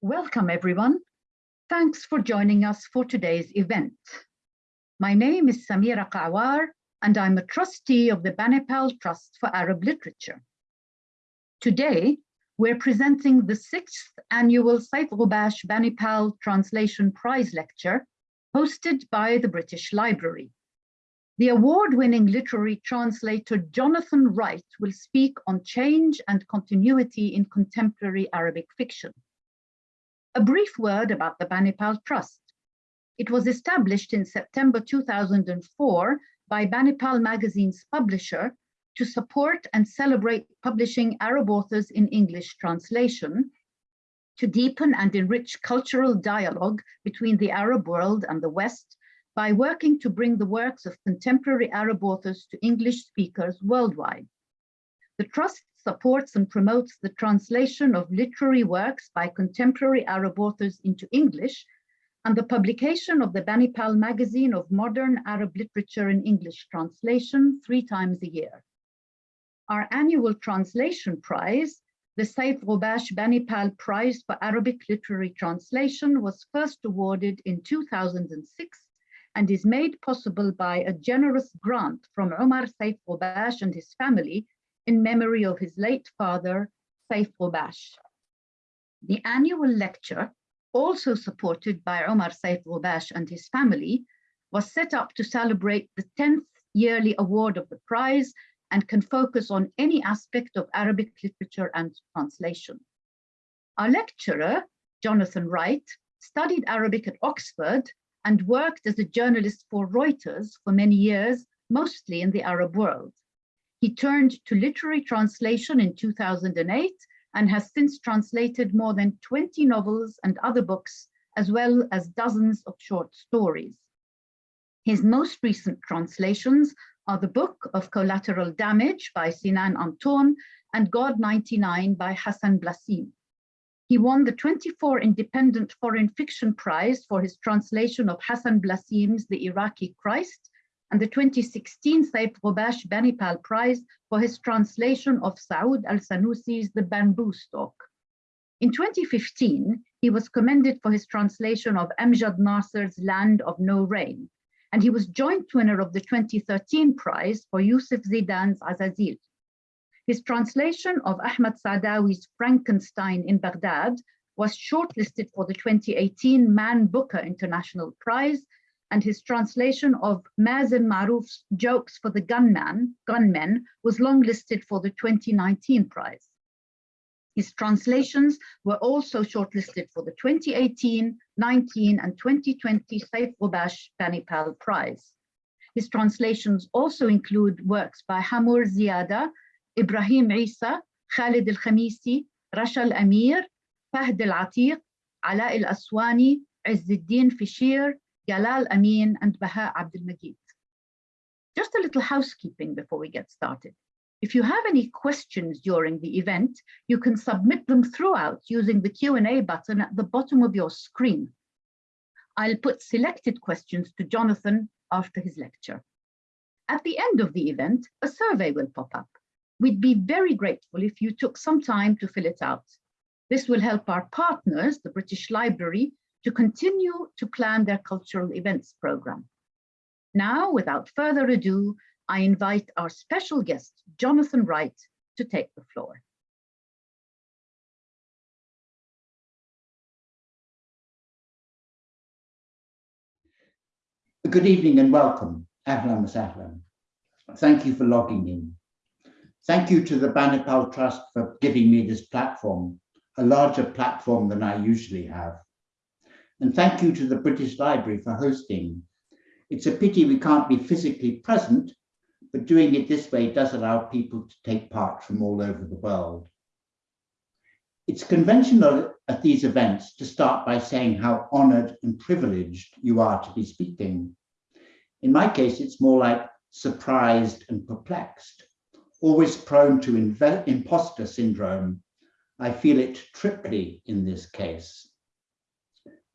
Welcome everyone. Thanks for joining us for today's event. My name is Samira Kawar and I'm a trustee of the Banipal Trust for Arab Literature. Today, we're presenting the sixth annual Saif Ghubash Banipal Translation Prize Lecture hosted by the British Library. The award-winning literary translator Jonathan Wright will speak on change and continuity in contemporary Arabic fiction. A brief word about the Banipal Trust. It was established in September 2004 by Banipal magazine's publisher to support and celebrate publishing Arab authors in English translation, to deepen and enrich cultural dialogue between the Arab world and the West by working to bring the works of contemporary Arab authors to English speakers worldwide. The Trust supports and promotes the translation of literary works by contemporary Arab authors into English and the publication of the Banipal magazine of modern Arab literature in English translation three times a year. Our annual translation prize, the Saif Ghubash Banipal Prize for Arabic Literary Translation was first awarded in 2006 and is made possible by a generous grant from Omar Saif Ghubash and his family in memory of his late father, Saif Ghubash. The annual lecture, also supported by Omar Saif Ghubash and his family, was set up to celebrate the 10th yearly award of the prize and can focus on any aspect of Arabic literature and translation. Our lecturer, Jonathan Wright, studied Arabic at Oxford and worked as a journalist for Reuters for many years, mostly in the Arab world. He turned to literary translation in 2008 and has since translated more than 20 novels and other books, as well as dozens of short stories. His most recent translations are the book of Collateral Damage by Sinan Antoon and God 99 by Hassan Blasim. He won the 24 Independent Foreign Fiction Prize for his translation of Hassan Blasim's The Iraqi Christ and the 2016 Saif Ghubash Banipal Prize for his translation of Saud al-Sanusi's The Bamboo Stalk. In 2015, he was commended for his translation of Amjad Nasser's Land of No Rain, and he was joint winner of the 2013 prize for Yusuf Zidan's Azazil. His translation of Ahmad Saadawi's Frankenstein in Baghdad was shortlisted for the 2018 Man Booker International Prize and his translation of Mazen Marouf's Jokes for the Gunman, Gunmen was longlisted for the 2019 prize. His translations were also shortlisted for the 2018, 19 and 2020 Saif Ghubash Banipal Prize. His translations also include works by Hamur Ziada, Ibrahim Isa, Khalid al-Khamisi, Rasha al-Amir, Fahd al-Atiq, Ala al-Aswani, Izzuddin Fishir, Jalal Amin and Baha Abdul Majid. Just a little housekeeping before we get started. If you have any questions during the event, you can submit them throughout using the Q&A button at the bottom of your screen. I'll put selected questions to Jonathan after his lecture. At the end of the event, a survey will pop up. We'd be very grateful if you took some time to fill it out. This will help our partners, the British Library, to continue to plan their cultural events program. Now, without further ado, I invite our special guest, Jonathan Wright, to take the floor. Good evening and welcome. Ahlan Sahlan. Thank you for logging in. Thank you to the Banipal Trust for giving me this platform, a larger platform than I usually have. And thank you to the British Library for hosting. It's a pity we can't be physically present, but doing it this way does allow people to take part from all over the world. It's conventional at these events to start by saying how honored and privileged you are to be speaking. In my case, it's more like surprised and perplexed, always prone to imposter syndrome. I feel it triply in this case.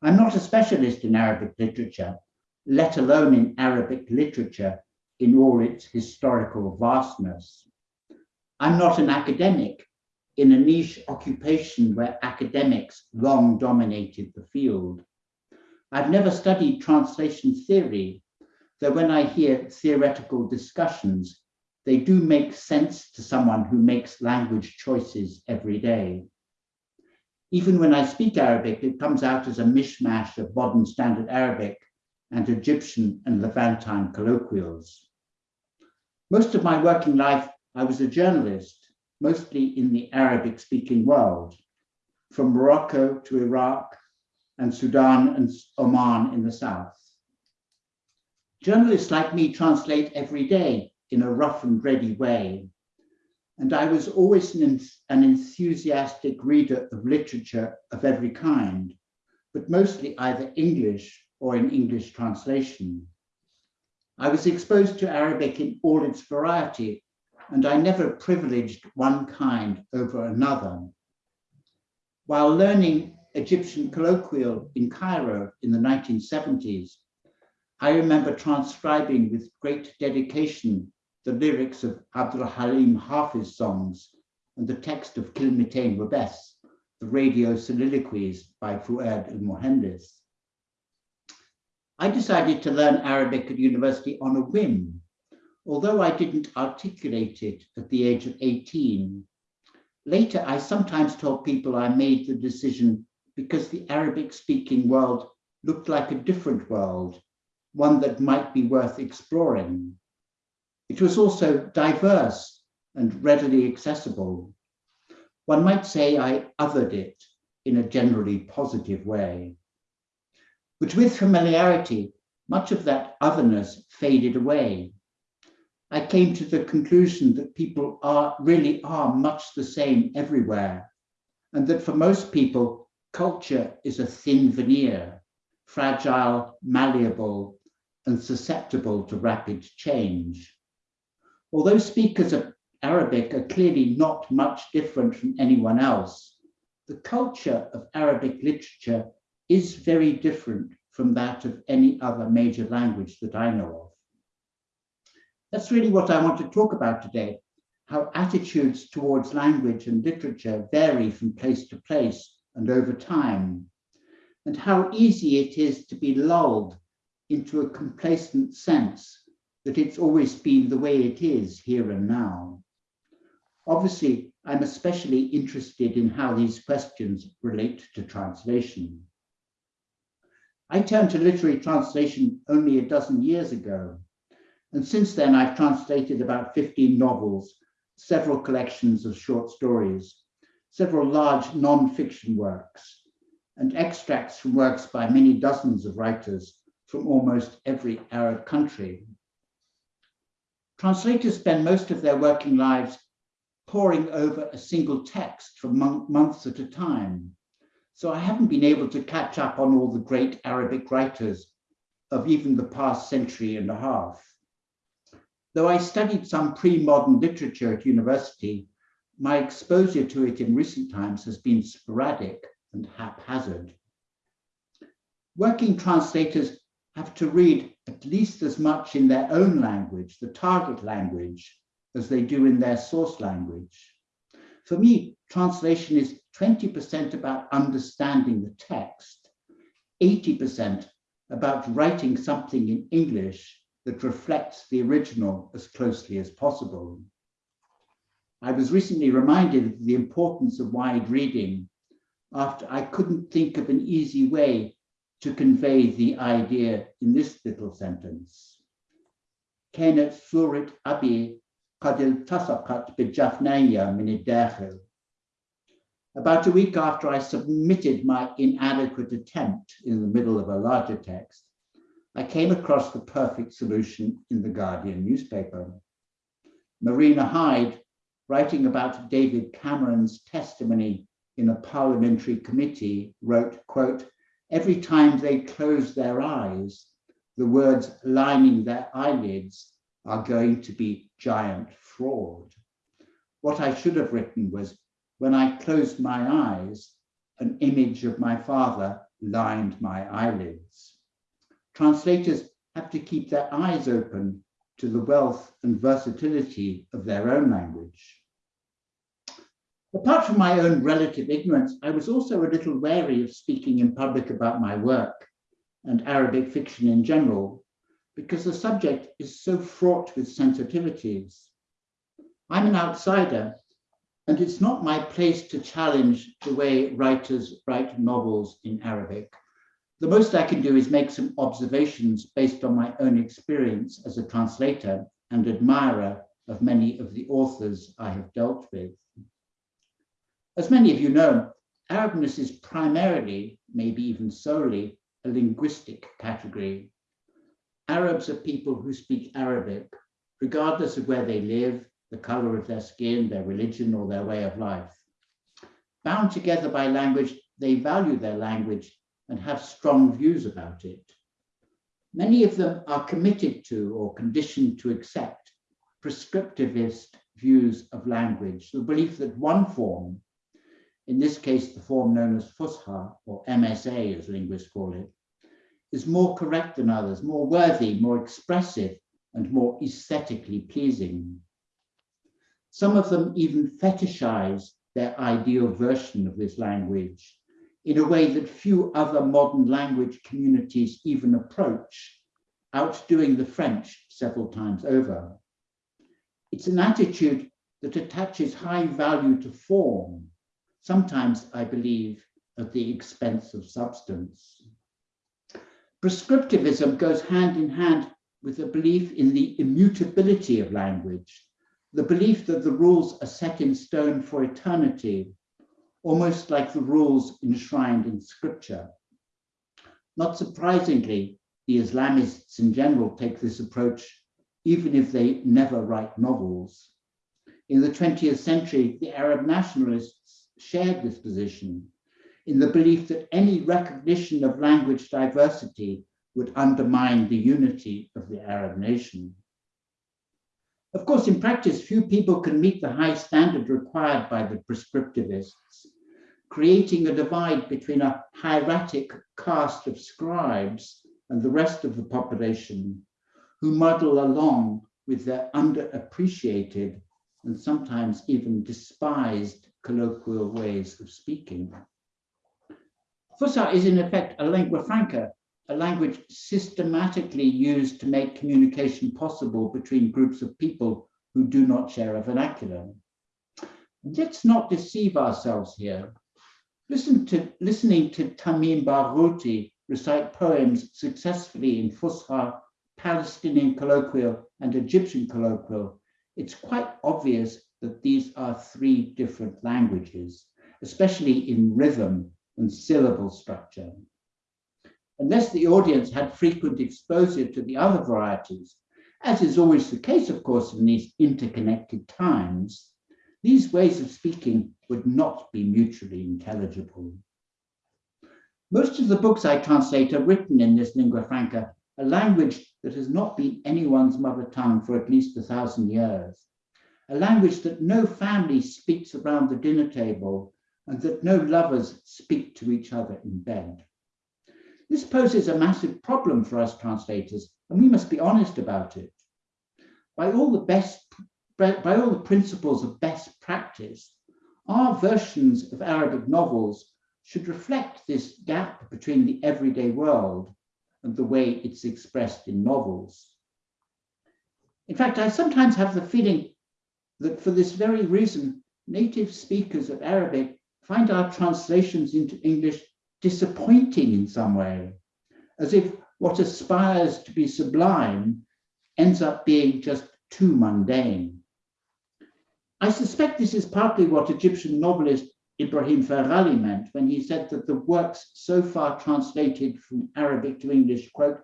I'm not a specialist in Arabic literature, let alone in Arabic literature in all its historical vastness. I'm not an academic, in a niche occupation where academics long dominated the field. I've never studied translation theory, though when I hear theoretical discussions, they do make sense to someone who makes language choices every day. Even when I speak Arabic, it comes out as a mishmash of modern standard Arabic and Egyptian and Levantine colloquials. Most of my working life, I was a journalist, mostly in the Arabic speaking world, from Morocco to Iraq and Sudan and Oman in the south. Journalists like me translate every day in a rough and ready way. And I was always an, an enthusiastic reader of literature of every kind, but mostly either English or in English translation. I was exposed to Arabic in all its variety, and I never privileged one kind over another. While learning Egyptian colloquial in Cairo in the 1970s, I remember transcribing with great dedication the lyrics of Abdul Halim Hafiz songs and the text of Kilmitain Wabes, the radio soliloquies by Fuad al-Mohandes. I decided to learn Arabic at university on a whim, although I didn't articulate it at the age of 18. Later, I sometimes told people I made the decision because the Arabic speaking world looked like a different world, one that might be worth exploring. It was also diverse and readily accessible. One might say I othered it in a generally positive way. But with familiarity, much of that otherness faded away. I came to the conclusion that people are really are much the same everywhere, and that for most people, culture is a thin veneer, fragile, malleable, and susceptible to rapid change. Although speakers of Arabic are clearly not much different from anyone else, the culture of Arabic literature is very different from that of any other major language that I know of. That's really what I want to talk about today, how attitudes towards language and literature vary from place to place and over time, and how easy it is to be lulled into a complacent sense that it's always been the way it is here and now. Obviously, I'm especially interested in how these questions relate to translation. I turned to literary translation only a dozen years ago. And since then, I've translated about 15 novels, several collections of short stories, several large non-fiction works, and extracts from works by many dozens of writers from almost every Arab country. Translators spend most of their working lives poring over a single text for months at a time, so I haven't been able to catch up on all the great Arabic writers of even the past century and a half. Though I studied some pre-modern literature at university, my exposure to it in recent times has been sporadic and haphazard. Working translators have to read at least as much in their own language, the target language, as they do in their source language. For me, translation is 20% about understanding the text, 80% about writing something in English that reflects the original as closely as possible. I was recently reminded of the importance of wide reading after I couldn't think of an easy way to convey the idea in this little sentence. كانت صورة أبي قد التصقت بجفنية من الداخل about a week after I submitted my inadequate attempt in the middle of a larger text, I came across the perfect solution in the Guardian newspaper. Marina Hyde, writing about David Cameron's testimony in a parliamentary committee, wrote, quote, every time they close their eyes, the words lining their eyelids are going to be giant fraud. What I should have written was when I closed my eyes, an image of my father lined my eyelids. Translators have to keep their eyes open to the wealth and versatility of their own language. Apart from my own relative ignorance, I was also a little wary of speaking in public about my work and Arabic fiction in general, because the subject is so fraught with sensitivities. I'm an outsider, and it's not my place to challenge the way writers write novels in Arabic. The most I can do is make some observations based on my own experience as a translator and admirer of many of the authors I have dealt with. As many of you know, Arabness is primarily, maybe even solely, a linguistic category. Arabs are people who speak Arabic, regardless of where they live, the color of their skin, their religion, or their way of life. Bound together by language, they value their language and have strong views about it. Many of them are committed to or conditioned to accept prescriptivist views of language, the belief that one form, in this case, the form known as Fusha or MSA as linguists call it, is more correct than others, more worthy, more expressive, and more aesthetically pleasing. Some of them even fetishize their ideal version of this language in a way that few other modern language communities even approach, outdoing the French several times over. It's an attitude that attaches high value to form, sometimes, I believe, at the expense of substance. Prescriptivism goes hand in hand with a belief in the immutability of language, the belief that the rules are set in stone for eternity almost like the rules enshrined in scripture. Not surprisingly, the Islamists in general take this approach, even if they never write novels. In the 20th century, the Arab nationalists shared this position in the belief that any recognition of language diversity would undermine the unity of the Arab nation. Of course, in practice, few people can meet the high standard required by the prescriptivists, creating a divide between a hieratic caste of scribes and the rest of the population who muddle along with their underappreciated and sometimes even despised colloquial ways of speaking. Fusha is in effect a lingua franca, a language systematically used to make communication possible between groups of people who do not share a vernacular. Let's not deceive ourselves here. Listen to, listening to Tamim Barghouti recite poems successfully in Fusha, Palestinian colloquial, and Egyptian colloquial, it's quite obvious that these are three different languages, especially in rhythm and syllable structure. Unless the audience had frequent exposure to the other varieties, as is always the case, of course, in these interconnected times, these ways of speaking would not be mutually intelligible. Most of the books I translate are written in this lingua franca, a language that has not been anyone's mother tongue for at least a thousand years, a language that no family speaks around the dinner table and that no lovers speak to each other in bed. This poses a massive problem for us translators, and we must be honest about it. By all the best by all the principles of best practice, our versions of Arabic novels should reflect this gap between the everyday world and the way it's expressed in novels. In fact, I sometimes have the feeling that for this very reason, native speakers of Arabic find our translations into English disappointing in some way, as if what aspires to be sublime ends up being just too mundane. I suspect this is partly what Egyptian novelist Ibrahim Farghali meant when he said that the works so far translated from Arabic to English, quote,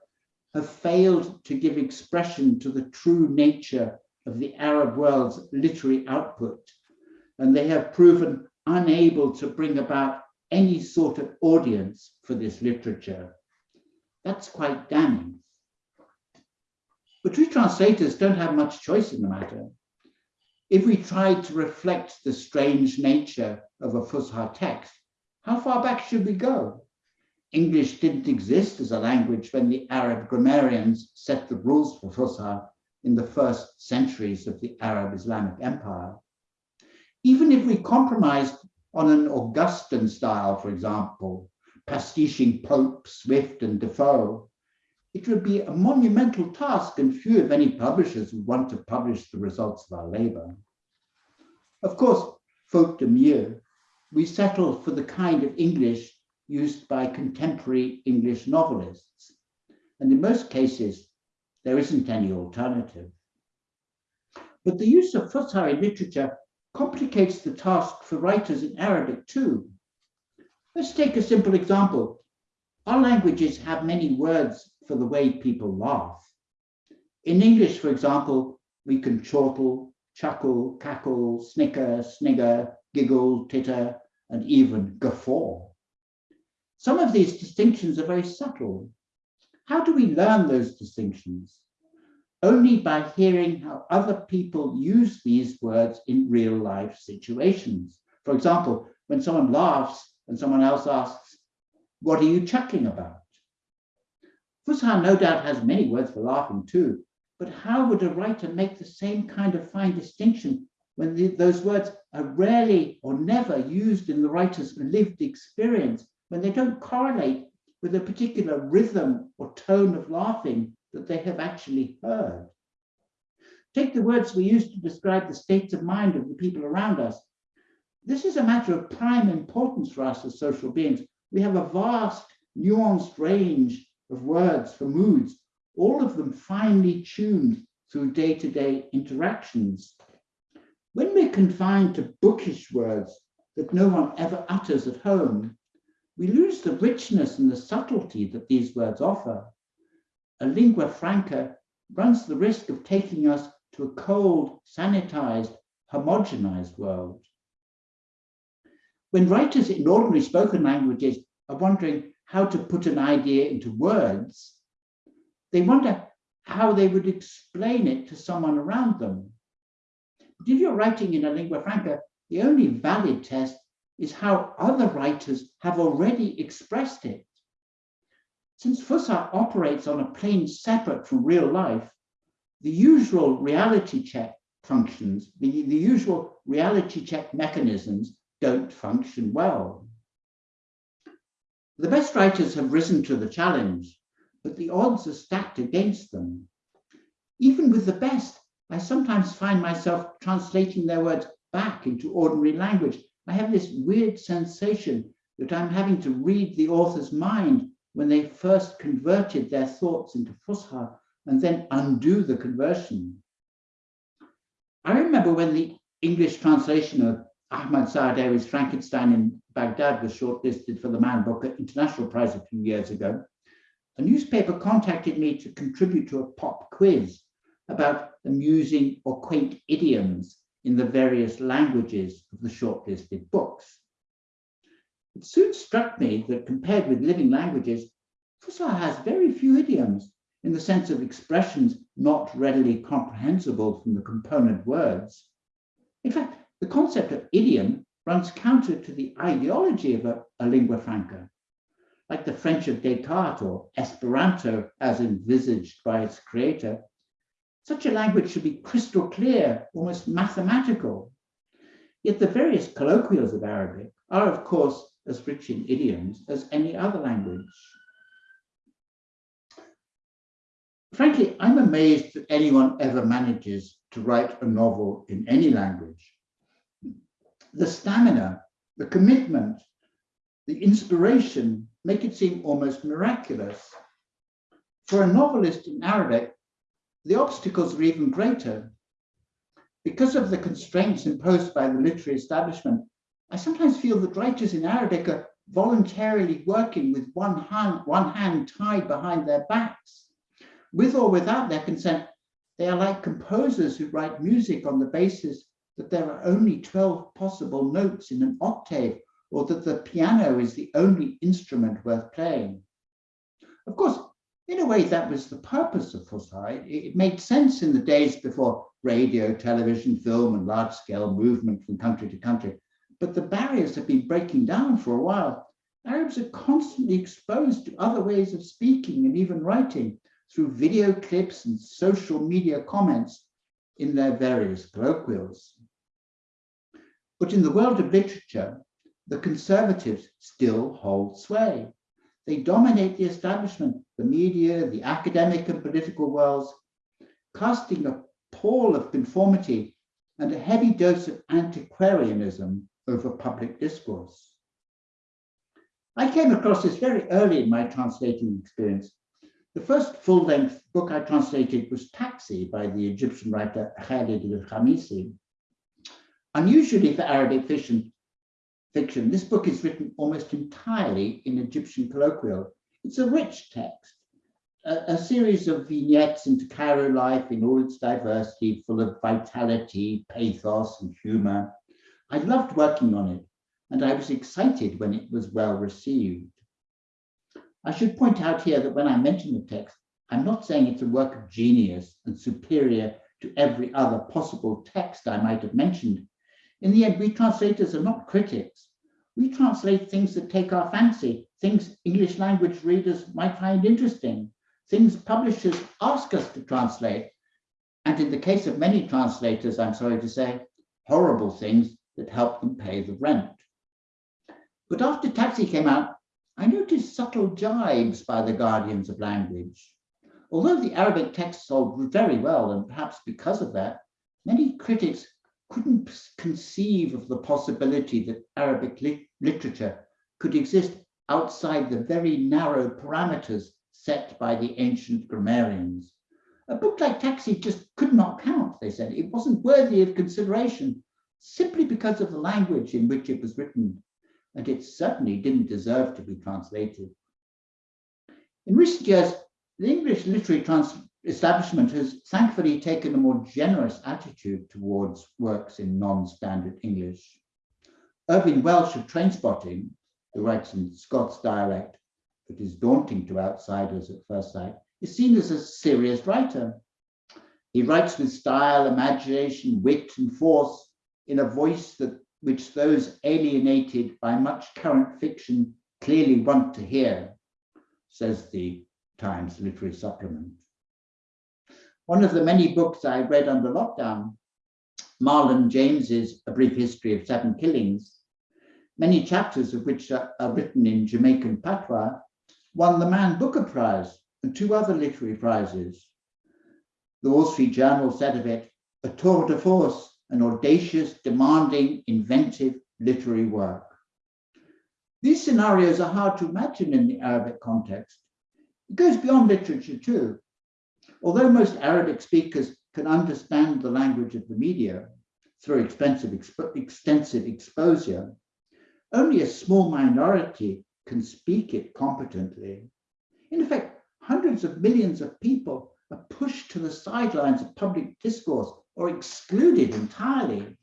have failed to give expression to the true nature of the Arab world's literary output, and they have proven unable to bring about any sort of audience for this literature. That's quite damning. But we translators don't have much choice in the matter. If we tried to reflect the strange nature of a Fusha text, how far back should we go? English didn't exist as a language when the Arab grammarians set the rules for Fusha in the first centuries of the Arab Islamic Empire. Even if we compromised on an Augustan style, for example, pastiching Pope, Swift, and Defoe, it would be a monumental task and few, if any, publishers would want to publish the results of our labor. Of course, faute de mieux, we settled for the kind of English used by contemporary English novelists. And in most cases, there isn't any alternative. But the use of Fusha in literature complicates the task for writers in Arabic too. Let's take a simple example. Our languages have many words for the way people laugh. In English, for example, we can chortle, chuckle, cackle, snicker, snigger, giggle, titter, and even guffaw. Some of these distinctions are very subtle. How do we learn those distinctions? Only by hearing how other people use these words in real life situations. For example, when someone laughs and someone else asks, what are you chuckling about? Fusha no doubt has many words for laughing too, but how would a writer make the same kind of fine distinction when the, those words are rarely or never used in the writer's lived experience, when they don't correlate with a particular rhythm or tone of laughing that they have actually heard. Take the words we use to describe the states of mind of the people around us. This is a matter of prime importance for us as social beings. We have a vast, nuanced range of words for moods, all of them finely tuned through day-to-day -day interactions. When we're confined to bookish words that no one ever utters at home, we lose the richness and the subtlety that these words offer. A lingua franca runs the risk of taking us to a cold, sanitized, homogenized world. When writers in ordinary spoken languages are wondering how to put an idea into words, they wonder how they would explain it to someone around them. But if you're writing in a lingua franca, the only valid test is how other writers have already expressed it. Since Fusha operates on a plane separate from real life, the usual reality check functions, the, the usual reality check mechanisms don't function well. The best writers have risen to the challenge, but the odds are stacked against them. Even with the best, I sometimes find myself translating their words back into ordinary language. I have this weird sensation that I'm having to read the author's mind when they first converted their thoughts into Fusha and then undo the conversion. I remember when the English translation of Ahmad Saadawi's Frankenstein in Baghdad was shortlisted for the Man Booker International Prize a few years ago, a newspaper contacted me to contribute to a pop quiz about amusing or quaint idioms in the various languages of the shortlisted books. It soon struck me that compared with living languages, Fusha has very few idioms in the sense of expressions not readily comprehensible from the component words. In fact, the concept of idiom runs counter to the ideology of a, a lingua franca, like the French of Descartes or Esperanto as envisaged by its creator, such a language should be crystal clear, almost mathematical. Yet the various colloquials of Arabic are, of course, as rich in idioms as any other language. Frankly, I'm amazed that anyone ever manages to write a novel in any language. The stamina, the commitment, the inspiration make it seem almost miraculous. For a novelist in Arabic, the obstacles are even greater. Because of the constraints imposed by the literary establishment, I sometimes feel that writers in Arabic are voluntarily working with one hand, one hand tied behind their backs. With or without their consent, they are like composers who write music on the basis that there are only 12 possible notes in an octave or that the piano is the only instrument worth playing. Of course, in a way, that was the purpose of Fusha. It made sense in the days before radio, television, film, and large-scale movement from country to country. But the barriers have been breaking down for a while. Arabs are constantly exposed to other ways of speaking and even writing through video clips and social media comments in their various colloquials. But in the world of literature, the conservatives still hold sway. They dominate the establishment, the media, the academic and political worlds, casting a pall of conformity and a heavy dose of antiquarianism over public discourse. I came across this very early in my translating experience. The first full-length book I translated was Taxi by the Egyptian writer Khalid al-Khamisi. Unusually for Arabic fiction, fiction, this book is written almost entirely in Egyptian colloquial. It's a rich text, a, a, series of vignettes into Cairo life in all its diversity, full of vitality, pathos, and humor. I loved working on it, and I was excited when it was well received. I should point out here that when I mention the text, I'm not saying it's a work of genius and superior to every other possible text I might have mentioned. In the end, we translators are not critics. We translate things that take our fancy, things English language readers might find interesting, things publishers ask us to translate. And in the case of many translators, I'm sorry to say, horrible things that help them pay the rent. But after Taxi came out, I noticed subtle jibes by the guardians of language. Although the Arabic text sold very well, and perhaps because of that, many critics couldn't conceive of the possibility that Arabic li literature could exist outside the very narrow parameters set by the ancient grammarians. A book like Taxi just could not count, they said. It wasn't worthy of consideration simply because of the language in which it was written, and it certainly didn't deserve to be translated. In recent years, the English literary trans establishment has thankfully taken a more generous attitude towards works in non-standard English. Irvine Welsh of Trainspotting, who writes in Scots dialect that is daunting to outsiders at first sight, is seen as a serious writer. He writes with style, imagination, wit, and force in a voice that which those alienated by much current fiction clearly want to hear, says the Times Literary Supplement. One of the many books I read under lockdown, Marlon James's A Brief History of Seven Killings, many chapters of which are, are written in Jamaican patois, won the Man Booker Prize and two other literary prizes. The Wall Street Journal said of it, a tour de force, an audacious, demanding, inventive literary work. These scenarios are hard to imagine in the Arabic context. It goes beyond literature too. Although most Arabic speakers can understand the language of the media through expensive, extensive exposure, only a small minority can speak it competently. In effect, hundreds of millions of people are pushed to the sidelines of public discourse or excluded entirely.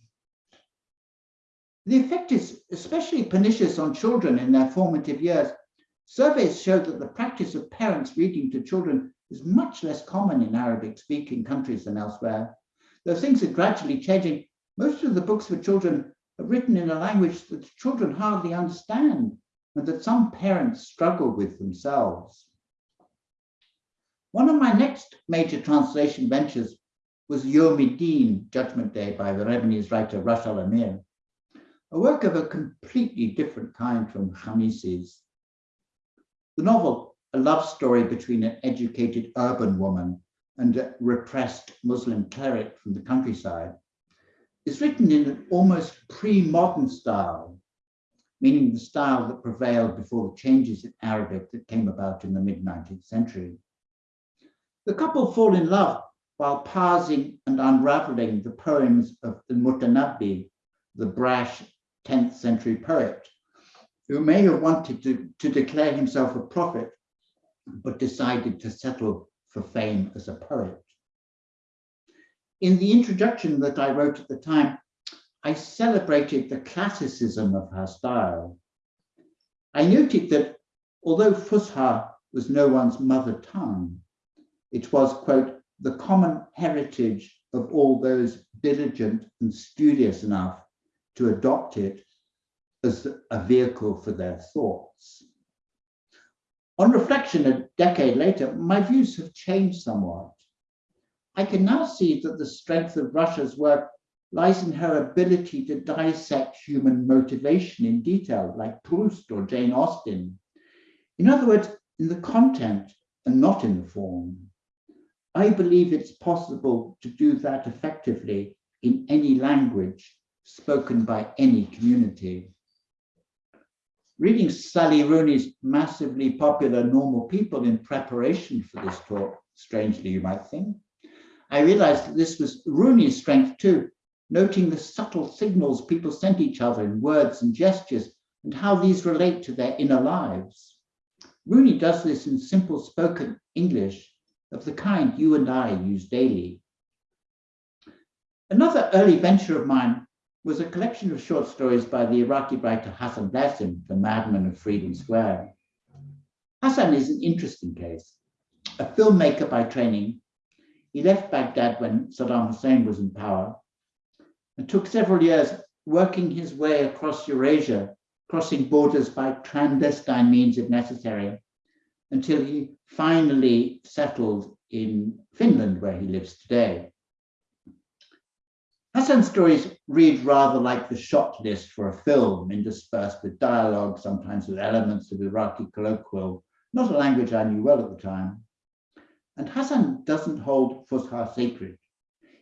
The effect is especially pernicious on children in their formative years. Surveys show that the practice of parents reading to children is much less common in Arabic speaking countries than elsewhere. Though things are gradually changing, most of the books for children are written in a language that children hardly understand and that some parents struggle with themselves. One of my next major translation ventures was Yom Judgment Day by the Lebanese writer Rasha al-Amir, a work of a completely different kind from Khamisi's. The novel a love story between an educated urban woman and a repressed Muslim cleric from the countryside, is written in an almost pre-modern style, meaning the style that prevailed before the changes in Arabic that came about in the mid-19th century. The couple fall in love while parsing and unraveling the poems of the Mutanabbi, the brash 10th century poet, who may have wanted to, to declare himself a prophet but decided to settle for fame as a poet. In the introduction that I wrote at the time, I celebrated the classicism of her style. I noted that although Fusha was no one's mother tongue, it was, quote, the common heritage of all those diligent and studious enough to adopt it as a vehicle for their thoughts. On reflection, a decade later, my views have changed somewhat. I can now see that the strength of Rasha's work lies in her ability to dissect human motivation in detail, like Proust or Jane Austen. In other words, in the content and not in the form. I believe it's possible to do that effectively in any language spoken by any community. Reading Sally Rooney's massively popular Normal People in preparation for this talk, strangely you might think, I realized that this was Rooney's strength too, noting the subtle signals people sent each other in words and gestures and how these relate to their inner lives. Rooney does this in simple spoken English of the kind you and I use daily. Another early venture of mine was a collection of short stories by the Iraqi writer Hassan Blasim, the madman of Freedom Square. Hassan is an interesting case. A filmmaker by training, he left Baghdad when Saddam Hussein was in power and took several years working his way across Eurasia, crossing borders by clandestine means if necessary, until he finally settled in Finland, where he lives today. Hassan's stories read rather like the shot list for a film, interspersed with dialogue, sometimes with elements of Iraqi colloquial, not a language I knew well at the time. And Hassan doesn't hold Fusha sacred.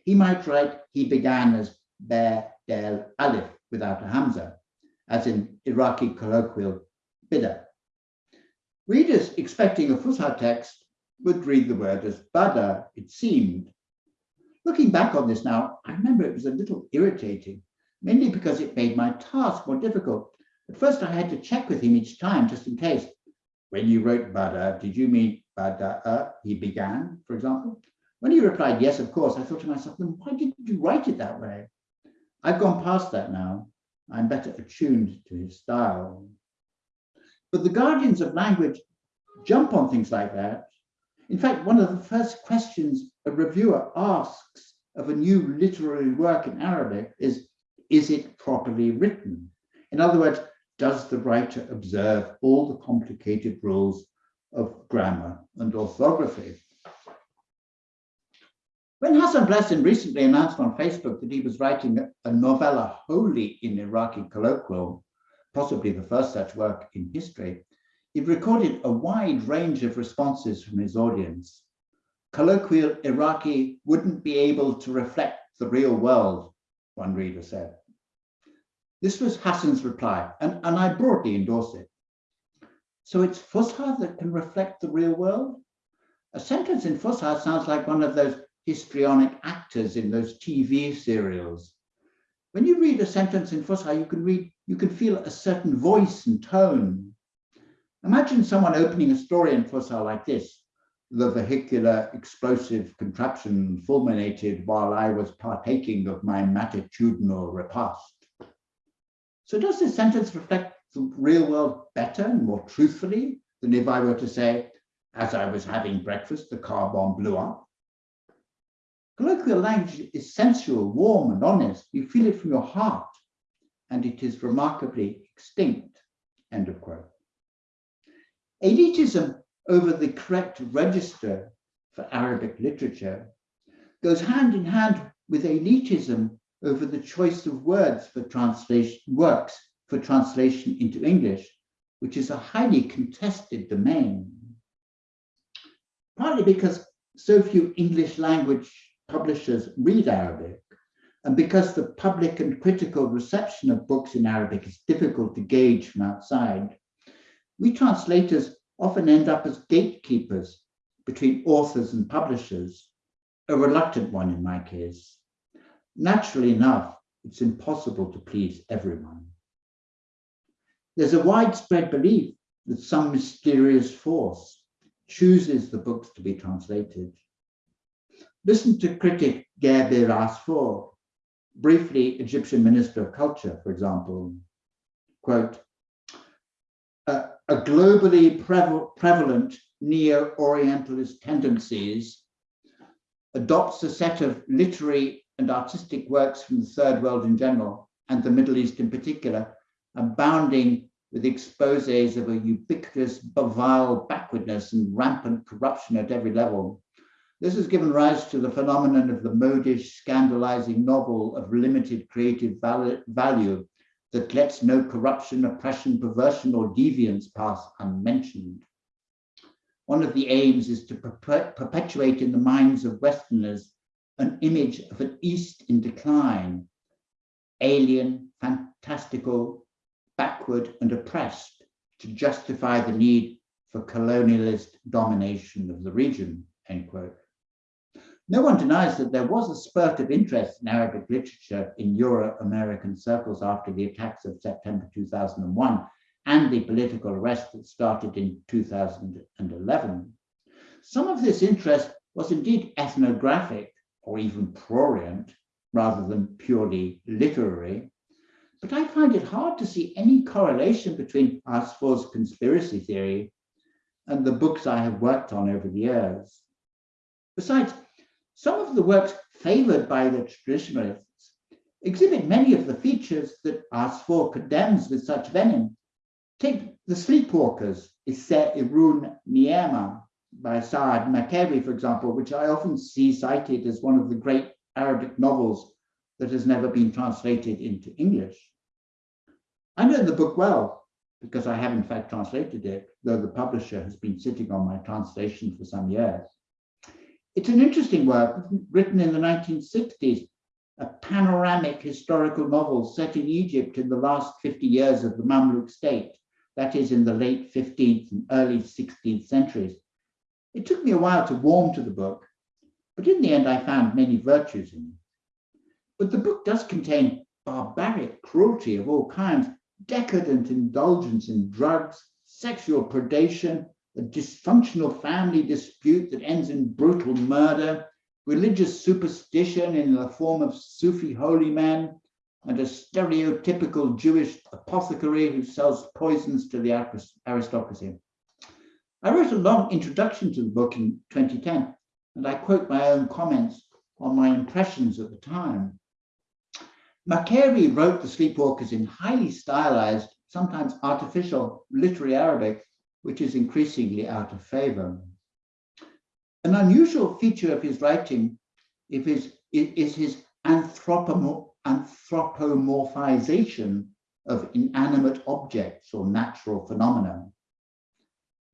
He might write, he began as Ber Del Alif without a Hamza, as in Iraqi colloquial Bida. Readers expecting a Fusha text would read the word as Bada, it seemed. Looking back on this now, I remember it was a little irritating, mainly because it made my task more difficult. At first, I had to check with him each time, just in case. When you wrote Bada, did you mean Bada, uh, he began, for example? When he replied, yes, of course, I thought to myself, then why did you write it that way? I've gone past that now. I'm better attuned to his style. But the guardians of language jump on things like that. In fact, one of the first questions a reviewer asks of a new literary work in Arabic is, is it properly written? In other words, does the writer observe all the complicated rules of grammar and orthography? When Hassan Blasim recently announced on Facebook that he was writing a novella wholly in Iraqi colloquial, possibly the first such work in history, he recorded a wide range of responses from his audience. Colloquial Iraqi wouldn't be able to reflect the real world, one reader said. This was Hassan's reply, and, and I broadly endorse it. So it's Fusha that can reflect the real world? A sentence in Fusha sounds like one of those histrionic actors in those TV serials. When you read a sentence in Fusha, you can read, you can feel a certain voice and tone. Imagine someone opening a story in Fusha like this. The vehicular explosive contraption fulminated while I was partaking of my matitudinal repast. So does this sentence reflect the real world better and more truthfully than if I were to say, as I was having breakfast, the car bomb blew up? Colloquial language is sensual, warm and honest. You feel it from your heart and it is remarkably extinct, end of quote. Elitism over the correct register for Arabic literature goes hand in hand with elitism over the choice of words for translation works for translation into English, which is a highly contested domain. Partly because so few English language publishers read Arabic, and because the public and critical reception of books in Arabic is difficult to gauge from outside, we translators often end up as gatekeepers between authors and publishers, a reluctant one in my case. Naturally enough, it's impossible to please everyone. There's a widespread belief that some mysterious force chooses the books to be translated. Listen to critic Gaber Asfour, briefly Egyptian Minister of Culture, for example. Quote, a globally prevalent neo-Orientalist tendencies adopts a set of literary and artistic works from the third world in general and the Middle East in particular, abounding with exposes of a ubiquitous, vile backwardness and rampant corruption at every level, This has given rise to the phenomenon of the modish, scandalizing novel of limited creative value that lets no corruption, oppression, perversion, or deviance pass unmentioned. One of the aims is to perpetuate in the minds of Westerners an image of an East in decline, alien, fantastical, backward, and oppressed to justify the need for colonialist domination of the region, end quote. No one denies that there was a spurt of interest in Arabic literature in Euro-American circles after the attacks of September 2001 and the political arrest that started in 2011. Some of this interest was indeed ethnographic or even prurient rather than purely literary, but I find it hard to see any correlation between Asfour's conspiracy theory and the books I have worked on over the years. Besides, some of the works favored by the traditionalists exhibit many of the features that Asfour condemns with such venom. Take The Sleepwalkers, Isse Irun Niema by Saad Makkawi, for example, which I often see cited as one of the great Arabic novels that has never been translated into English. I know the book well because I have in fact translated it, though the publisher has been sitting on my translation for some years. It's an interesting work written in the 1960s, a panoramic historical novel set in Egypt in the last 50 years of the Mamluk state, that is in the late 15th and early 16th centuries. It took me a while to warm to the book, but in the end I found many virtues in it. But the book does contain barbaric cruelty of all kinds, decadent indulgence in drugs, sexual predation, a dysfunctional family dispute that ends in brutal murder, religious superstition in the form of Sufi holy men, and a stereotypical Jewish apothecary who sells poisons to the aristocracy. I wrote a long introduction to the book in 2010, and I quote my own comments on my impressions at the time. Makkawi wrote The Sleepwalkers in highly stylized, sometimes artificial literary Arabic which is increasingly out of favor. An unusual feature of his writing is, is his anthropomorphization of inanimate objects or natural phenomena.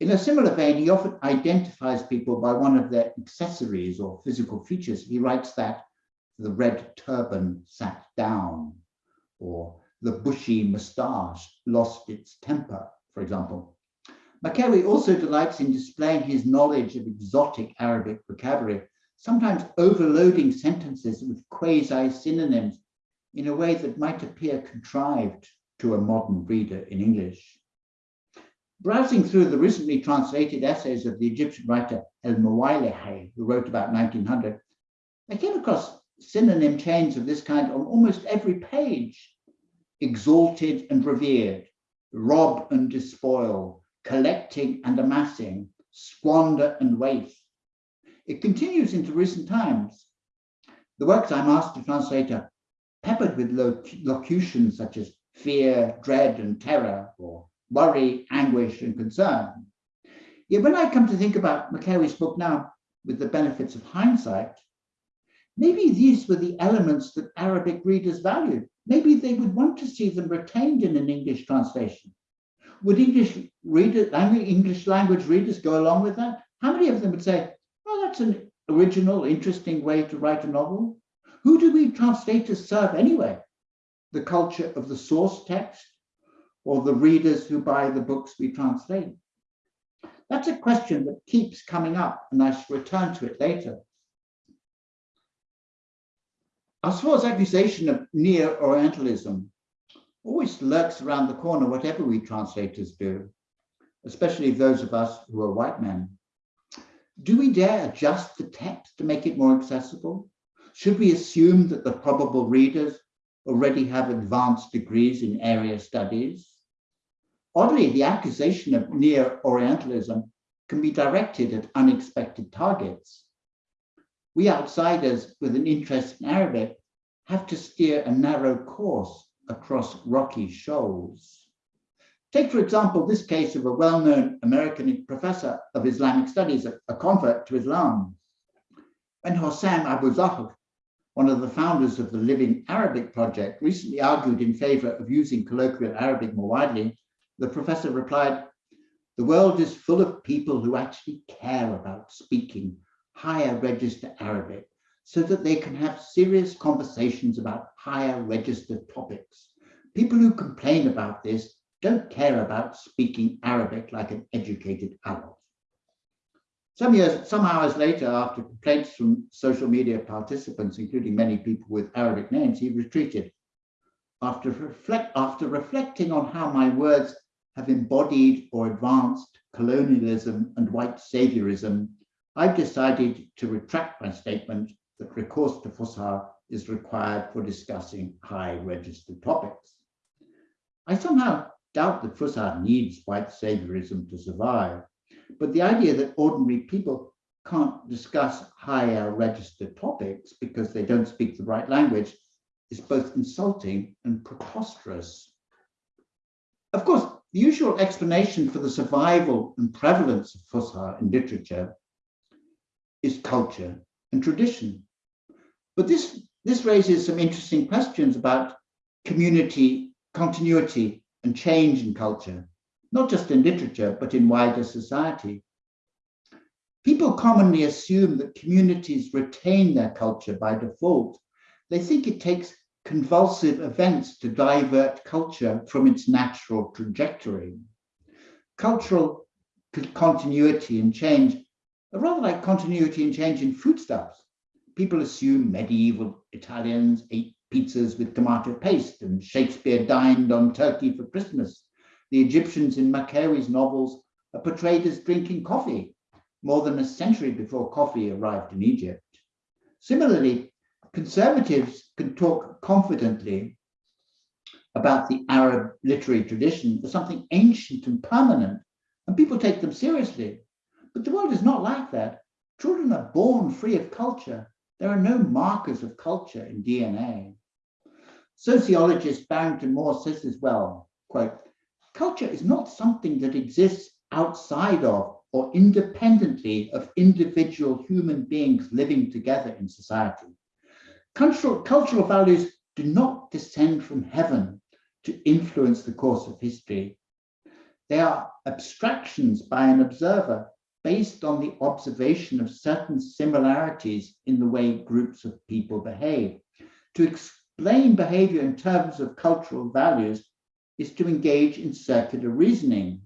In a similar vein, he often identifies people by one of their accessories or physical features. He writes that the red turban sat down, or the bushy moustache lost its temper, for example. Makkawi also delights in displaying his knowledge of exotic Arabic vocabulary, sometimes overloading sentences with quasi-synonyms in a way that might appear contrived to a modern reader in English. Browsing through the recently translated essays of the Egyptian writer El Muwaylihi, who wrote about 1900, I came across synonym chains of this kind on almost every page. Exalted and revered, rob and despoil, collecting and amassing, squander and waste. It continues into recent times. The works I'm asked to translate are peppered with locutions such as fear, dread, and terror, or worry, anguish, and concern. Yet when I come to think about Makkawi's book now, with the benefits of hindsight, maybe these were the elements that Arabic readers valued. Maybe they would want to see them retained in an English translation would English readers, English language readers go along with that? How many of them would say, oh, that's an original, interesting way to write a novel? Who do we translators serve anyway? The culture of the source text or the readers who buy the books we translate? That's a question that keeps coming up and I shall return to it later. As far as accusation of neo-Orientalism always lurks around the corner, whatever we translators do, especially those of us who are white men. Do we dare adjust the text to make it more accessible? Should we assume that the probable readers already have advanced degrees in area studies? Oddly, the accusation of neo-Orientalism can be directed at unexpected targets. We outsiders with an interest in Arabic have to steer a narrow course across rocky shoals. Take, for example, this case of a well-known American professor of Islamic studies, a convert to Islam. when Hossam Abouzahr, one of the founders of the Living Arabic Project, recently argued in favor of using colloquial Arabic more widely, the professor replied, the world is full of people who actually care about speaking higher register Arabic so that they can have serious conversations about higher register topics. People who complain about this don't care about speaking Arabic like an educated adult. Some years, some hours later, after complaints from social media participants, including many people with Arabic names, he retreated. After, reflect, after reflecting on how my words have embodied or advanced colonialism and white saviorism, I've decided to retract my statement that recourse to Fusha is required for discussing high registered topics. I somehow doubt that Fusha needs white saviorism to survive, but the idea that ordinary people can't discuss higher registered topics because they don't speak the right language is both insulting and preposterous. Of course, the usual explanation for the survival and prevalence of Fusha in literature is culture and tradition. But this, this raises some interesting questions about community, continuity, and change in culture, not just in literature, but in wider society. People commonly assume that communities retain their culture by default. They think it takes convulsive events to divert culture from its natural trajectory. Cultural continuity and change are rather like continuity and change in foodstuffs people assume medieval Italians ate pizzas with tomato paste and Shakespeare dined on turkey for Christmas. The Egyptians in Makkawi's novels are portrayed as drinking coffee more than a century before coffee arrived in Egypt. Similarly, conservatives can talk confidently about the Arab literary tradition as something ancient and permanent, and people take them seriously. But the world is not like that. Children are born free of culture there are no markers of culture in DNA. Sociologist Barrington Moore says as well, quote, culture is not something that exists outside of or independently of individual human beings living together in society. Cultural, cultural values do not descend from heaven to influence the course of history. They are abstractions by an observer based on the observation of certain similarities in the way groups of people behave. To explain behavior in terms of cultural values is to engage in circular reasoning.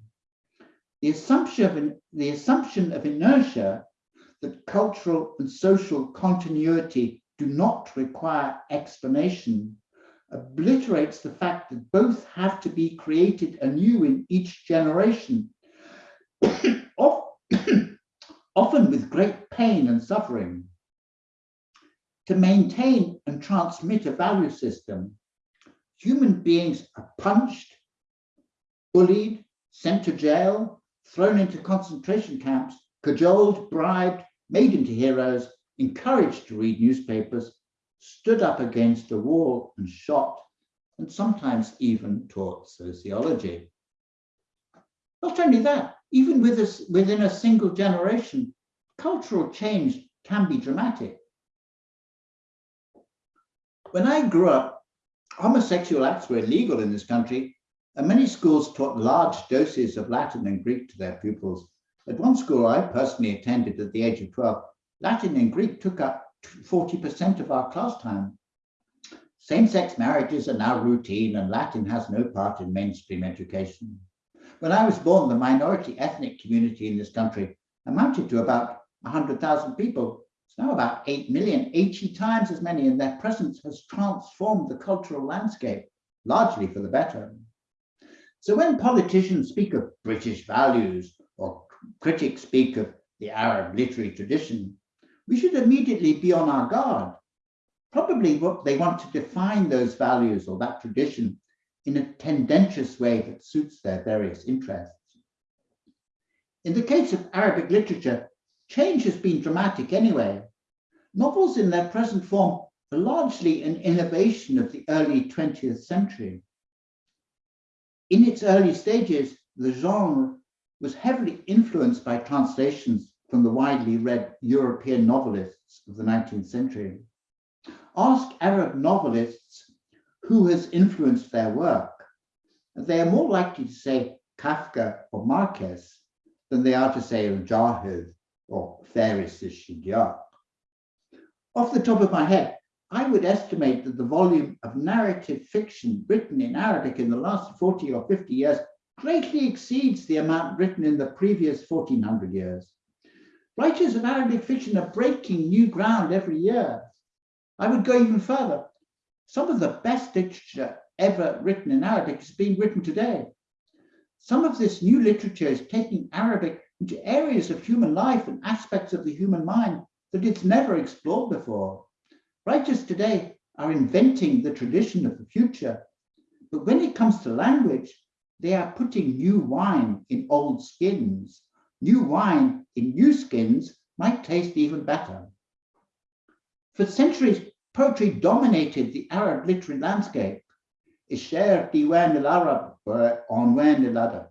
The assumption of, the assumption of inertia that cultural and social continuity do not require explanation obliterates the fact that both have to be created anew in each generation often with great pain and suffering. To maintain and transmit a value system, human beings are punched, bullied, sent to jail, thrown into concentration camps, cajoled, bribed, made into heroes, encouraged to read newspapers, stood up against a wall and shot, and sometimes even taught sociology. Not only that, even with a, within a single generation, cultural change can be dramatic. When I grew up, homosexual acts were illegal in this country, and many schools taught large doses of Latin and Greek to their pupils. At one school I personally attended at the age of 12, Latin and Greek took up 40% of our class time. Same-sex marriages are now routine and Latin has no part in mainstream education. When I was born, the minority ethnic community in this country amounted to about 100,000 people. It's now about 8 million, 80 times as many, and their presence has transformed the cultural landscape, largely for the better. So when politicians speak of British values or critics speak of the Arab literary tradition, we should immediately be on our guard. Probably what they want to define those values or that tradition in a tendentious way that suits their various interests. In the case of Arabic literature, change has been dramatic anyway. Novels in their present form are largely an innovation of the early 20th century. In its early stages, the genre was heavily influenced by translations from the widely read European novelists of the 19th century. Ask Arab novelists who has influenced their work, they are more likely to say Kafka or Marquez than they are to say Al-Jahiz or Faris al-Shidiyaq. Off the top of my head, I would estimate that the volume of narrative fiction written in Arabic in the last 40 or 50 years greatly exceeds the amount written in the previous 1400 years. Writers of Arabic fiction are breaking new ground every year. I would go even further. Some of the best literature ever written in Arabic is being written today. Some of this new literature is taking Arabic into areas of human life and aspects of the human mind that it's never explored before. Writers today are inventing the tradition of the future, but when it comes to language, they are putting new wine in old skins. New wine in new skins might taste even better. For centuries, poetry dominated the Arab literary landscape. Isher Diwan al-Arab Onwan al-Adab.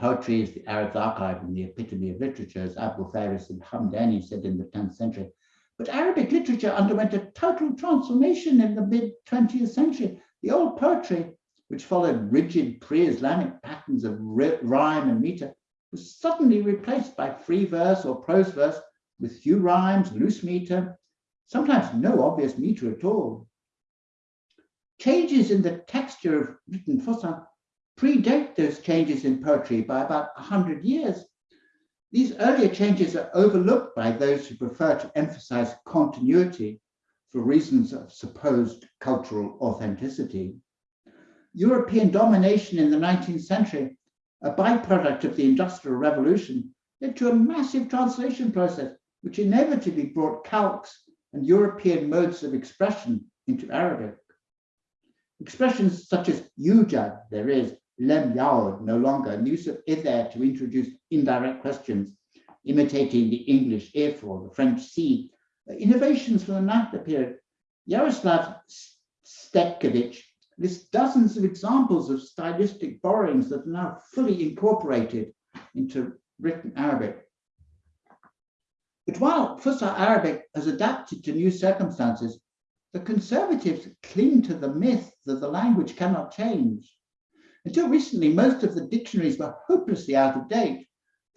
Poetry is the Arab's archive and the epitome of literature, as Abu Firas al-Hamdani said in the 10th century. But Arabic literature underwent a total transformation in the mid 20th century. The old poetry, which followed rigid pre-Islamic patterns of rhyme and meter, was suddenly replaced by free verse or prose verse with few rhymes, loose meter, sometimes no obvious meter at all. Changes in the texture of written Fusha predate those changes in poetry by about 100 years. These earlier changes are overlooked by those who prefer to emphasize continuity for reasons of supposed cultural authenticity. European domination in the 19th century, a byproduct of the Industrial Revolution, led to a massive translation process, which inevitably brought calques and European modes of expression into Arabic. Expressions such as yujad, there is, lem yaud, no longer, and use of ither to introduce indirect questions, imitating the English if or the French si. Innovations from the Nahda period. Jaroslav Stetkevych lists dozens of examples of stylistic borrowings that are now fully incorporated into written Arabic. But while Fusha Arabic has adapted to new circumstances, the conservatives cling to the myth that the language cannot change. Until recently, most of the dictionaries were hopelessly out of date,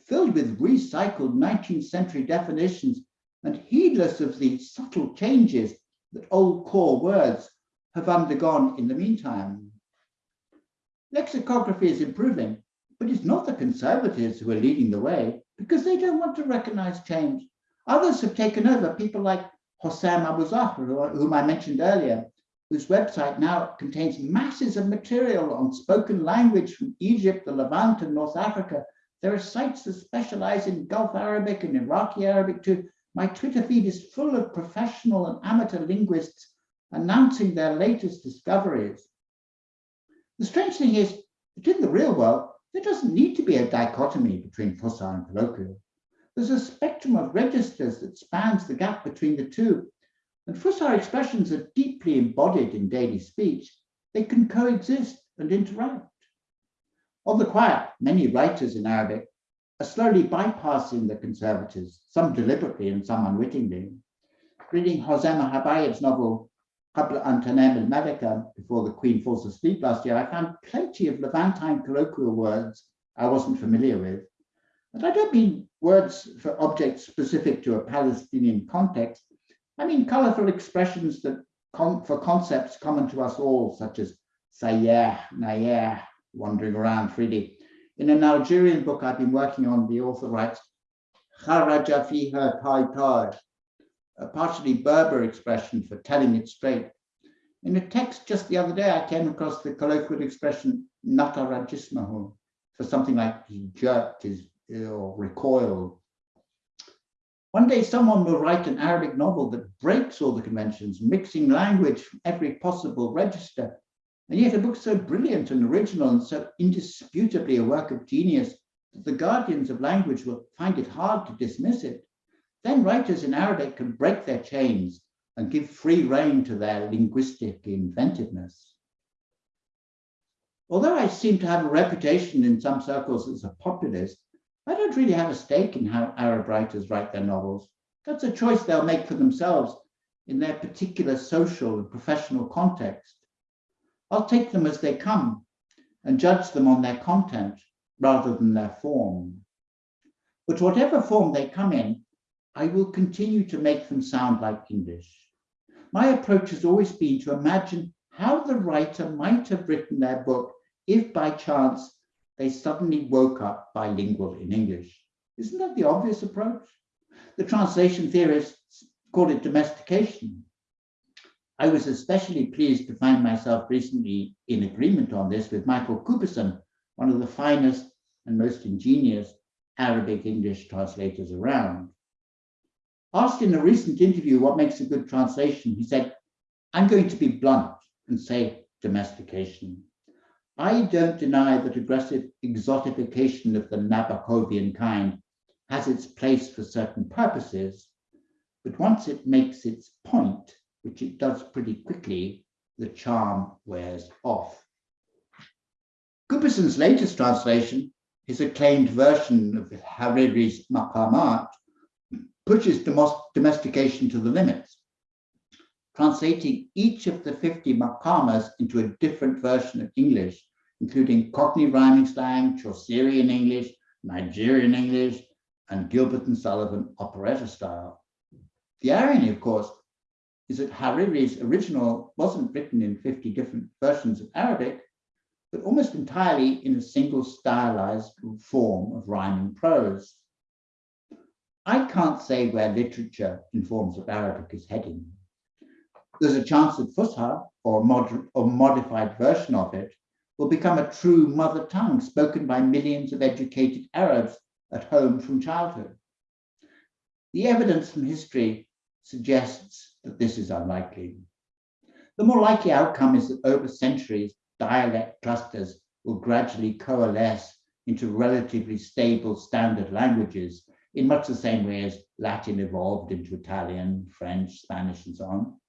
filled with recycled 19th century definitions and heedless of the subtle changes that old core words have undergone in the meantime. Lexicography is improving, but it's not the conservatives who are leading the way because they don't want to recognize change. Others have taken over, people like Hossam Abu Zahra, whom I mentioned earlier, whose website now contains masses of material on spoken language from Egypt, the Levant, and North Africa. There are sites that specialize in Gulf Arabic and Iraqi Arabic too. My Twitter feed is full of professional and amateur linguists announcing their latest discoveries. The strange thing is that in the real world, there doesn't need to be a dichotomy between Fusha and colloquial. There's a spectrum of registers that spans the gap between the two, and Fusha expressions are deeply embodied in daily speech. They can coexist and interact. On the quiet, many writers in Arabic are slowly bypassing the conservatives, some deliberately and some unwittingly. Reading Huzama Habayeb's novel Qabla an Tanem al-Malika, Before the Queen Falls Asleep last year, I found plenty of Levantine colloquial words I wasn't familiar with. And I don't mean words for objects specific to a Palestinian context, I mean, colorful expressions that for concepts common to us all, such as sayeh, nayeh, wandering around freely. In an Algerian book I've been working on, the author writes, kharaja fiha tai a partially Berber expression for telling it straight. In a text just the other day, I came across the colloquial expression natarajismahu for something like he jerked his or recoiled one day someone will write an Arabic novel that breaks all the conventions, mixing language from every possible register. And yet a book so brilliant and original and so indisputably a work of genius that the guardians of language will find it hard to dismiss it. Then writers in Arabic can break their chains and give free rein to their linguistic inventiveness. Although I seem to have a reputation in some circles as a populist, I don't really have a stake in how Arab writers write their novels. That's a choice they'll make for themselves in their particular social and professional context. I'll take them as they come and judge them on their content rather than their form. But whatever form they come in, I will continue to make them sound like English. My approach has always been to imagine how the writer might have written their book if by chance they suddenly woke up bilingual in English. Isn't that the obvious approach? The translation theorists call it domestication. I was especially pleased to find myself recently in agreement on this with Michael Cooperson, one of the finest and most ingenious Arabic English translators around. Asked in a recent interview what makes a good translation, he said, I'm going to be blunt and say domestication. I don't deny that aggressive exotification of the Nabokovian kind has its place for certain purposes, but once it makes its point, which it does pretty quickly, the charm wears off. Cooperson's latest translation, his acclaimed version of Hariri's Maqamat, pushes domestication to the limits, translating each of the 50 maqamas into a different version of English, including Cockney rhyming slang, Chaucerian English, Nigerian English, and Gilbert and Sullivan operetta style. The irony, of course, is that Hariri's original wasn't written in 50 different versions of Arabic, but almost entirely in a single stylized form of rhyming prose. I can't say where literature in forms of Arabic is heading. There's a chance that Fusha, or a mod or modified version of it, will become a true mother tongue spoken by millions of educated Arabs at home from childhood. The evidence from history suggests that this is unlikely. The more likely outcome is that over centuries, dialect clusters will gradually coalesce into relatively stable standard languages in much the same way as Latin evolved into Italian, French, Spanish, and so on.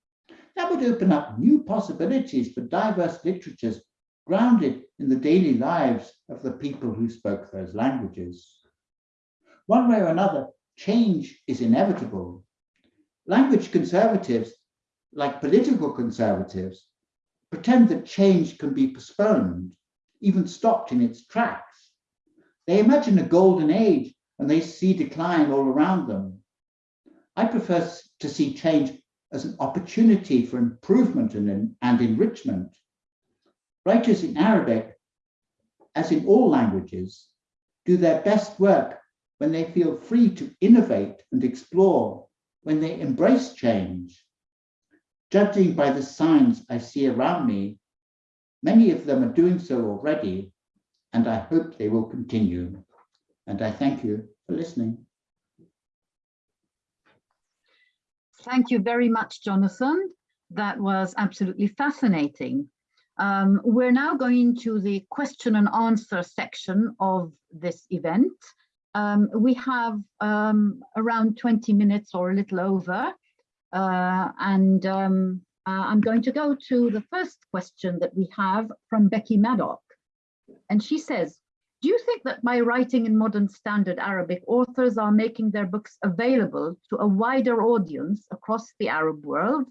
That would open up new possibilities for diverse literatures grounded in the daily lives of the people who spoke those languages. One way or another, change is inevitable. Language conservatives, like political conservatives, pretend that change can be postponed, even stopped in its tracks. They imagine a golden age and they see decline all around them. I prefer to see change as an opportunity for improvement and, and enrichment. Writers in Arabic, as in all languages, do their best work when they feel free to innovate and explore, when they embrace change. Judging by the signs I see around me, many of them are doing so already, and I hope they will continue. And I thank you for listening. Thank you very much, Jonathan. That was absolutely fascinating. Um, we're now going to the question and answer section of this event. Um, we have um, around 20 minutes or a little over, uh, and um, uh, I'm going to go to the first question that we have from Becky Maddock. And she says, do you think that by writing in modern standard Arabic, authors are making their books available to a wider audience across the Arab world?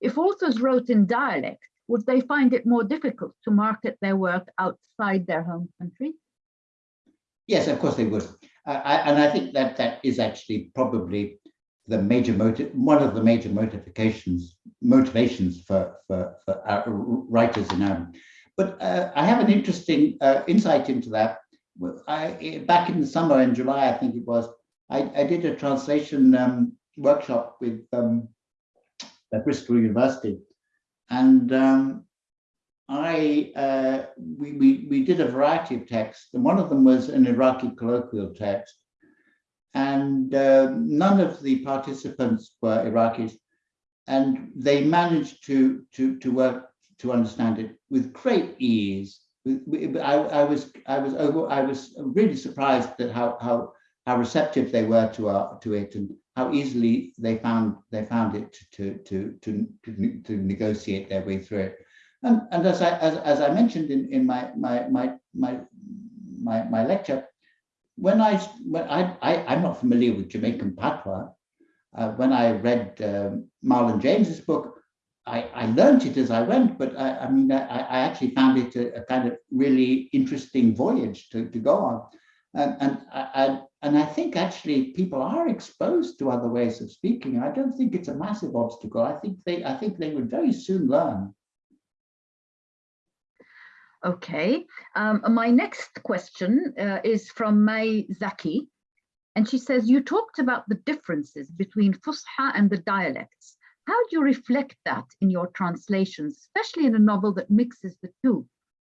If authors wrote in dialect, would they find it more difficult to market their work outside their home country? Yes, of course they would. Uh, I, and I think that that is actually probably the major motive, one of the major motivations, motivations for, for, for writers in Arabic. But uh, I have an interesting uh, insight into that. I, back in the summer in July, I think it was, I, I did a translation um, workshop with um, at Bristol University. And um, I uh, we, we, we did a variety of texts, and one of them was an Iraqi colloquial text. And uh, none of the participants were Iraqis, and they managed to, to, to work to understand it with great ease. I, I was I was over, I was really surprised at how how how receptive they were to our to it and how easily they found they found it to to to to, to negotiate their way through it. And and as I as, as I mentioned in in my my my my my, my lecture, when I, when I, I, I'm not familiar with Jamaican patois. Uh, when I read um, Marlon James's book, I, I learned it as I went, but I, I mean, I, I actually found it a, a, kind of really interesting voyage to, to go on. And, and, I, and I think actually people are exposed to other ways of speaking. I don't think it's a massive obstacle. I think they, I think they would very soon learn. Okay, um, my next question uh, is from May Zaki. And she says, you talked about the differences between Fusha and the dialects. How do you reflect that in your translations, especially in a novel that mixes the two,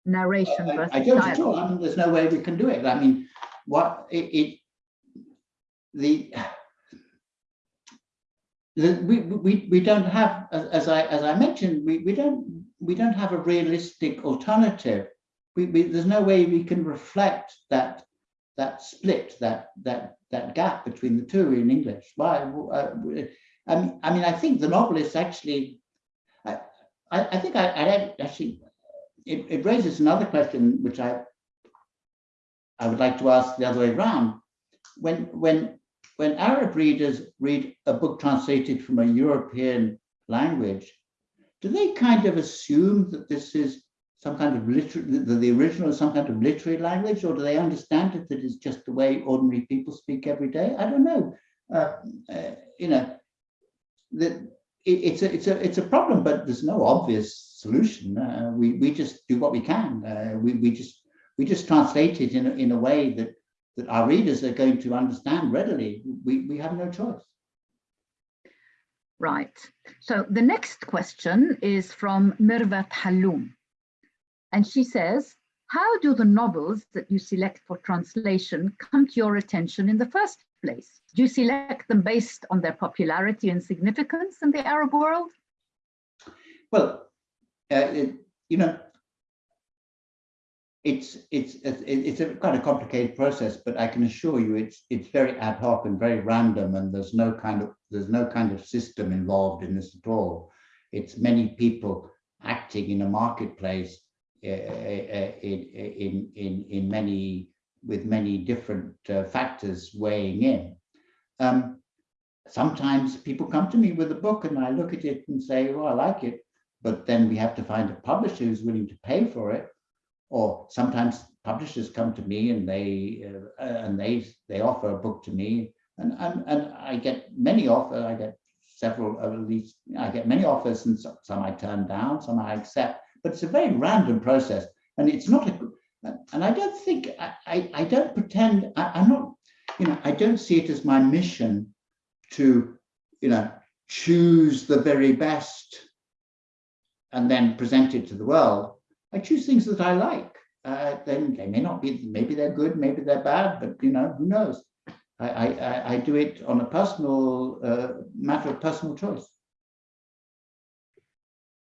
narration I, versus I don't dialogue? at all. I mean, there's no way we can do it. I mean, what it, it the, we, we we don't have as I as I mentioned we we don't we don't have a realistic alternative. We, we there's no way we can reflect that that split that that that gap between the two in English. Why? Uh, I mean, I mean, I think the novelist actually, I, I, I think I, I actually, it, it raises another question, which I, I would like to ask the other way around. When, when, when Arab readers read a book translated from a European language, do they kind of assume that this is some kind of literary, that the original is some kind of literary language, or do they understand it that it's just the way ordinary people speak every day? I don't know. Uh, uh, you know, it, it's a it's a it's a problem, but there's no obvious solution. Uh, we we just do what we can. Uh, we we just we just translate it in a, in a way that that our readers are going to understand readily. We we have no choice. Right. So the next question is from Mirvat Halloum. And she says, how do the novels that you select for translation come to your attention in the first place? Do you select them based on their popularity and significance in the Arab world? Well, uh, it, you know, it's it's it's a kind of complicated process, but I can assure you it's it's very ad hoc and very random, and there's no kind of there's no kind of system involved in this at all. It's many people acting in a marketplace uh, uh, in in in many with many different uh, factors weighing in. Um, sometimes people come to me with a book and I look at it and say, well, I like it, but then we have to find a publisher who's willing to pay for it. Or sometimes publishers come to me and they uh, and they they offer a book to me and, and and I get many offers. I get several at least I get many offers and some, some I turn down, some I accept. But it's a very random process, and it's not a and I don't think I, I, I don't pretend I, am not, you know, I don't see it as my mission to, you know, choose the very best and then present it to the world. I choose things that I like. Uh, then they may not be, maybe they're good, maybe they're bad, but you know, who knows? I, I, I do it on a personal uh, matter of personal choice.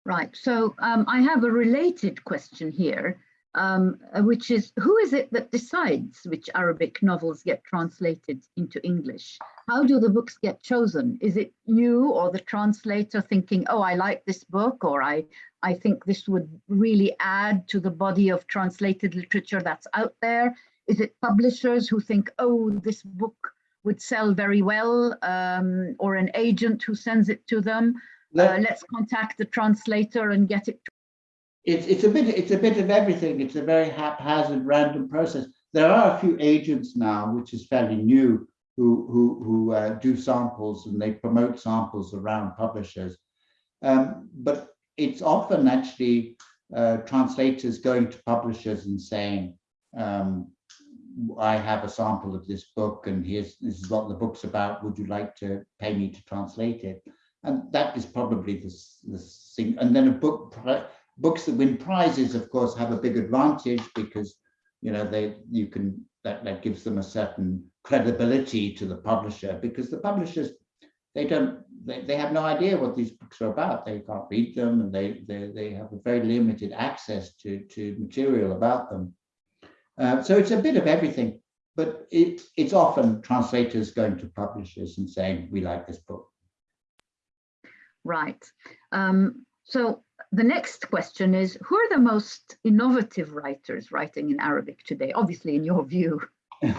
Right. So um, I have a related question here um, uh, which is who is it that decides which Arabic novels get translated into English? How do the books get chosen? Is it you or the translator thinking, oh, I like this book, or I, I think this would really add to the body of translated literature that's out there? Is it publishers who think, oh, this book would sell very well, um, or an agent who sends it to them? Uh, let's contact the translator and get it it's it's a bit it's a bit of everything. It's a very haphazard, random process. There are a few agents now, which is fairly new, who who who uh, do samples and they promote samples around publishers. Um, but it's often actually uh, translators going to publishers and saying, um, I have a sample of this book and here's this is what the book's about. Would you like to pay me to translate it? And that is probably the, the thing. And then a book books that win prizes, of course, have a big advantage because you know they you can that that gives them a certain credibility to the publisher because the publishers they don't they, they have no idea what these books are about. They can't read them and they they, they have a very limited access to to material about them. Uh, so it's a bit of everything but it, it's often translators going to publishers and saying we like this book. Right. Um, so the next question is, who are the most innovative writers writing in Arabic today? Obviously, in your view.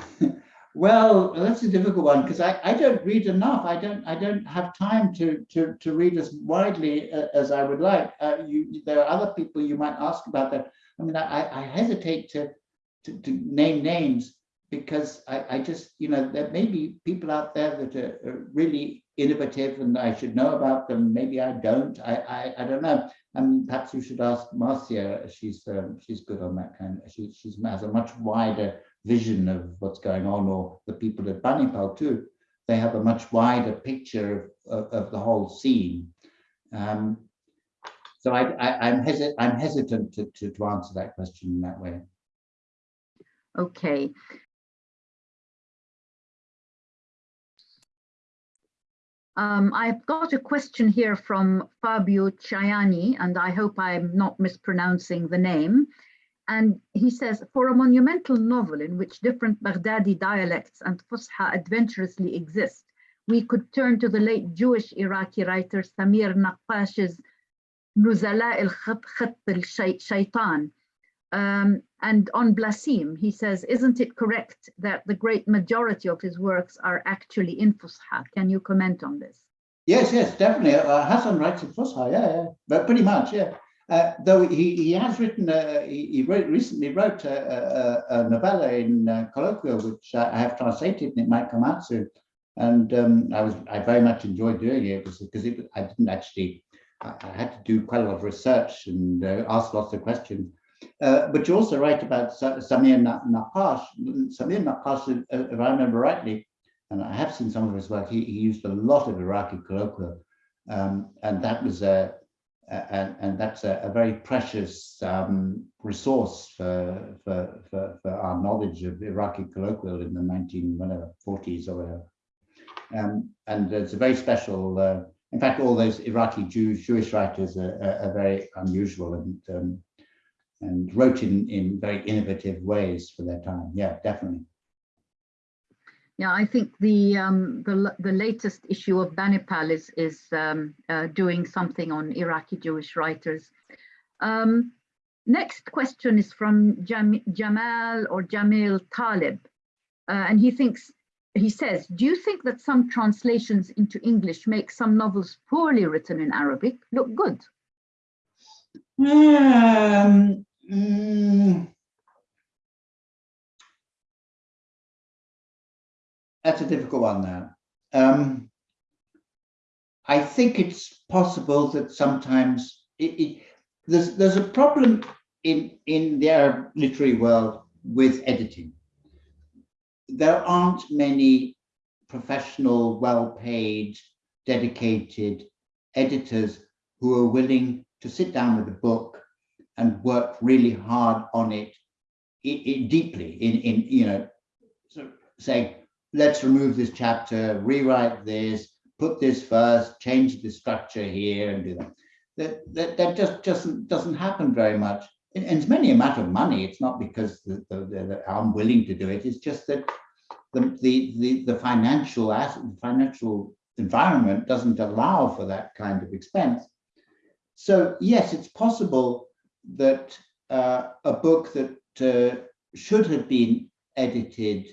Well, that's a difficult one because I, I don't read enough. I don't I don't have time to to to read as widely uh, as I would like. Uh, you there are other people you might ask about that. I mean, I, I hesitate to, to to name names because I, I just you know there may be people out there that are, are really innovative and I should know about them. Maybe I don't. I I, I don't know. And mean, perhaps you should ask Marcia. She's um, she's good on that kind. She she's has a much wider vision of what's going on, or the people at Banipal too. They have a much wider picture of, of, of the whole scene. Um, so I, I'm, hesi I'm hesitant to, to, to answer that question in that way. Okay. Um, I've got a question here from Fabio Ciani, and I hope I'm not mispronouncing the name. And he says, for a monumental novel in which different Baghdadi dialects and Fusha adventurously exist, we could turn to the late Jewish Iraqi writer Samir Naqash's Nuzala al-Khat al-Shaytan. Um, and on Blasim, he says, isn't it correct that the great majority of his works are actually in Fusha? Can you comment on this? Yes, yes, definitely. Uh, Hassan writes in Fusha, yeah, yeah, but pretty much, yeah. Uh, though he, he has written, uh, he, he wrote, recently wrote a, a, a novella in uh, colloquial, which I have translated and it might come out soon. And um, I was, I very much enjoyed doing it because it, I didn't actually, I, I, had to do quite a lot of research and uh, ask lots of questions. Uh, but you also write about Samir Naqash. Samir Naqash, if I remember rightly, and I have seen some of his work, he, he used a lot of Iraqi colloquial. Um, and that was a, and, and that's a, a very precious um, resource for, for, for, for, our knowledge of Iraqi colloquial in the 1940s or whatever. Um, and it's a very special, uh, in fact, all those Iraqi Jewish writers are, are, are very unusual and um, and wrote in, in very innovative ways for their time. Yeah, definitely. Yeah, I think the um, the the latest issue of Banipal is is um, uh, doing something on Iraqi Jewish writers. Um, next question is from Jam Jamal or Jamil Talib, uh, and he thinks he says, "Do you think that some translations into English make some novels poorly written in Arabic look good?" Um, mm, that's a difficult one now. Um, I think it's possible that sometimes it, it, there's there's a problem in in the Arab literary world with editing. There aren't many professional, well-paid, dedicated editors who are willing to sit down with a book and work really hard on it, it, it deeply in in you know so say let's remove this chapter, rewrite this, put this first, change the structure here and do that. That, that, that just, just doesn't happen very much. And it's mainly a matter of money. It's not because the, the, the, I'm willing to do it. It's just that the, the, the, the financial asset, financial environment doesn't allow for that kind of expense. So yes, it's possible that uh, a book that uh, should have been edited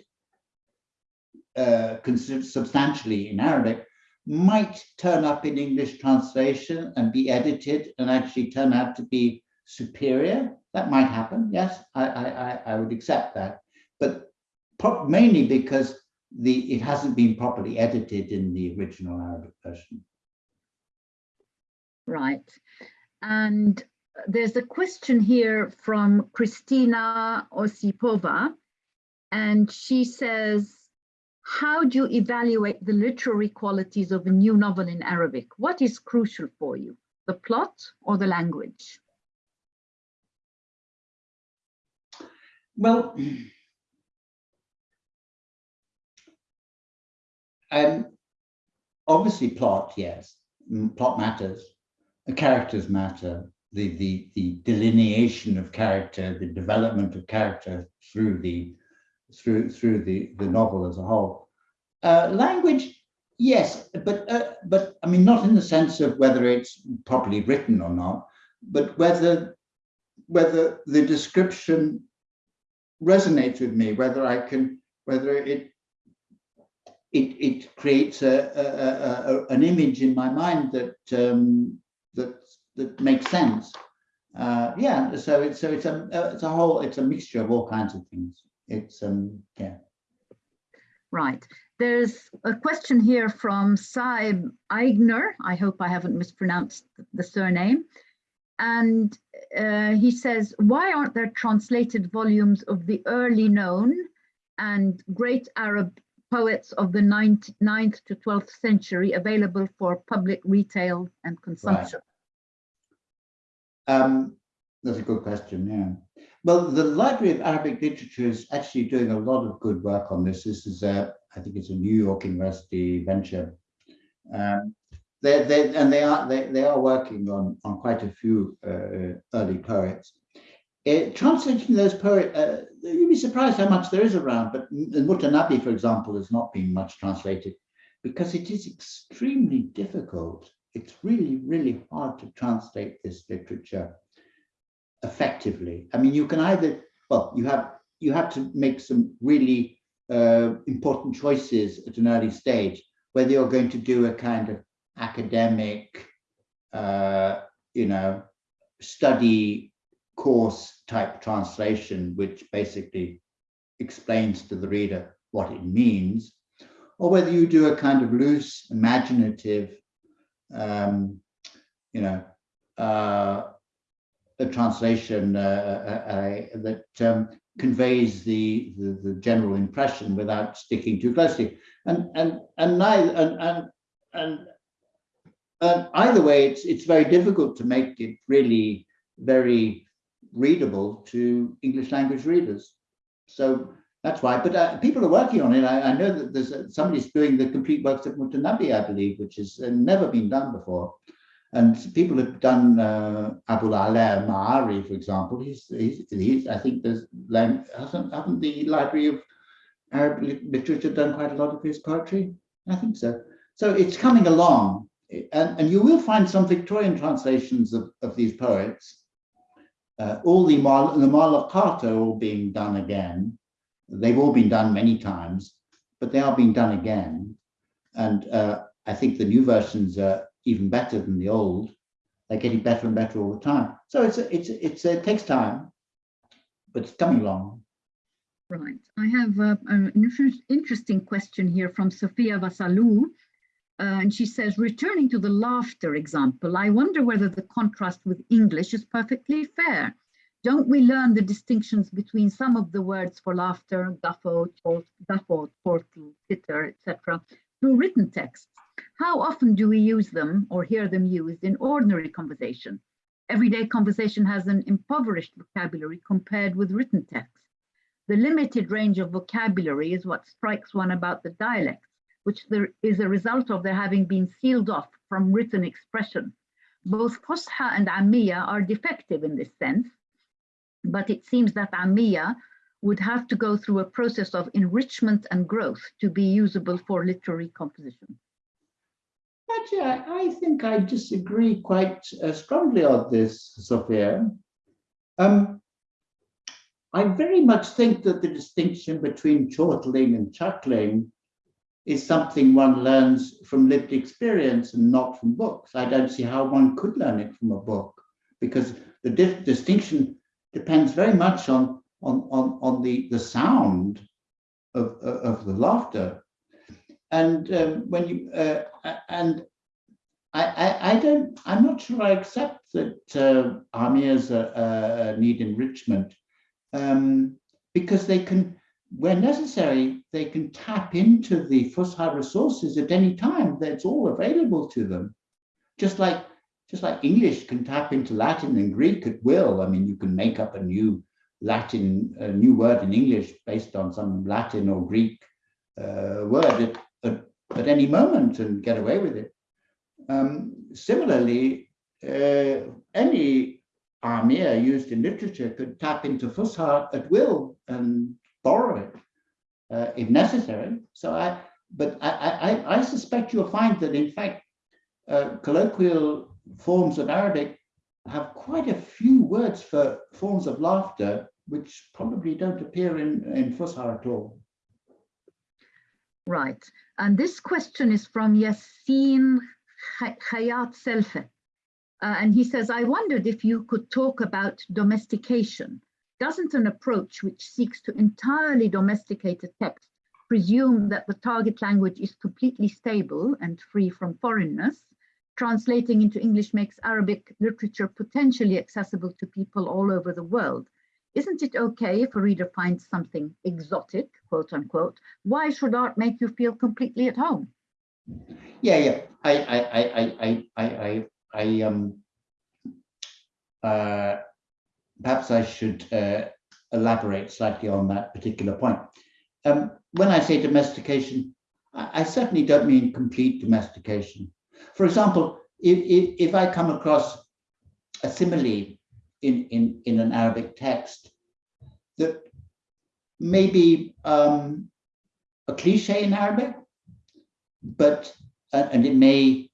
uh, substantially in Arabic might turn up in English translation and be edited and actually turn out to be superior. That might happen. Yes, I, I, I would accept that. But mainly because the it hasn't been properly edited in the original Arabic version. Right. And there's a question here from Christina Osipova, and she says, how do you evaluate the literary qualities of a new novel in Arabic? What is crucial for you, the plot or the language? Well, um, obviously plot, yes, plot matters, the characters matter, the, the, the delineation of character, the development of character through the through through the the novel as a whole. Uh, language, yes, but uh, but I mean not in the sense of whether it's properly written or not, but whether whether the description resonates with me, whether I can whether it it, it creates a, a, a, an image in my mind that um, that that makes sense. Uh, yeah, so it's so it's a it's a whole it's a mixture of all kinds of things. It's um yeah. Right. There's a question here from Saib Eigner. I hope I haven't mispronounced the surname. And uh, he says, why aren't there translated volumes of the early known and great Arab poets of the 9th, 9th to 12th century available for public retail and consumption? Right. Um, that's a good question, yeah. Well, the Library of Arabic Literature is actually doing a lot of good work on this. This is a, I think it's a New York University venture. Um, they, they, and they are they, they are working on on quite a few uh, early poets. Uh, translating those poets, uh, you'd be surprised how much there is around. But Mutanabi, for example, has not been much translated because it is extremely difficult. It's really really hard to translate this literature effectively. I mean, you can either well, you have you have to make some really uh, important choices at an early stage, whether you're going to do a kind of academic, uh, you know, study course type translation, which basically explains to the reader what it means, or whether you do a kind of loose, imaginative, um, you know, uh, a translation uh, uh, uh that um, conveys the, the, the general impression without sticking too closely. And and and neither and and and uh, either way, it's it's very difficult to make it really very readable to English language readers. So that's why. But uh, people are working on it. I, I know that there's uh, somebody's doing the complete works of Mutanabi, I believe, which has uh, never been done before. And people have done uh, Abu Ala Ma'ari, for example. He's, he's, he's, I think there's, hasn't, haven't the Library of Arab Literature done quite a lot of his poetry? I think so. So it's coming along. And, and you will find some Victorian translations of, of these poets. Uh, all the, the Mu'allaqat all being done again. They've all been done many times, but they are being done again. And uh, I think the new versions are even better than the old. They're getting better and better all the time. So it's it's it's it takes time, but it's coming along. Right. I have uh, an interesting question here from Sophia Vasalou. Uh, and she says, returning to the laughter example, I wonder whether the contrast with English is perfectly fair. Don't we learn the distinctions between some of the words for laughter, guffaw, guffaw, chortle, titter, etc., through written texts? How often do we use them or hear them used in ordinary conversation? Everyday conversation has an impoverished vocabulary compared with written text. The limited range of vocabulary is what strikes one about the dialects, which is a result of their having been sealed off from written expression. Both Fusha and Amiya are defective in this sense, but it seems that Amiya would have to go through a process of enrichment and growth to be usable for literary composition. Actually, I, I think I disagree quite uh, strongly on this, Sophia. Um, I very much think that the distinction between chortling and chuckling is something one learns from lived experience and not from books. I don't see how one could learn it from a book because the distinction depends very much on, on, on, on the, the sound of, of the laughter. And um, when you uh, and I, I, I, don't I'm not sure I accept that uh, Amiya's uh, need enrichment um, because they can where necessary they can tap into the Fusha resources at any time that's all available to them just like just like English can tap into Latin and Greek at will I mean you can make up a new Latin a new word in English based on some Latin or Greek uh, word at, at any moment and get away with it. Um, similarly, uh, any Amiya used in literature could tap into Fusha at will and borrow it uh, if necessary. So I, but I, I, I suspect you'll find that in fact, uh, colloquial forms of Arabic have quite a few words for forms of laughter, which probably don't appear in, in Fusha at all. Right. And this question is from Yassine Hayat Selfe. Uh, and he says, I wondered if you could talk about domestication. Doesn't an approach which seeks to entirely domesticate a text presume that the target language is completely stable and free from foreignness? Translating into English makes Arabic literature potentially accessible to people all over the world. Isn't it okay if a reader finds something exotic, quote unquote? Why should art make you feel completely at home? Yeah, yeah. I, I, I, I, I, I, I um, uh, perhaps I should uh, elaborate slightly on that particular point. Um, when I say domestication, I, I, certainly don't mean complete domestication. For example, if, if, if I come across a simile in, in, in an Arabic text that may be um, a cliche in Arabic, but uh, and it may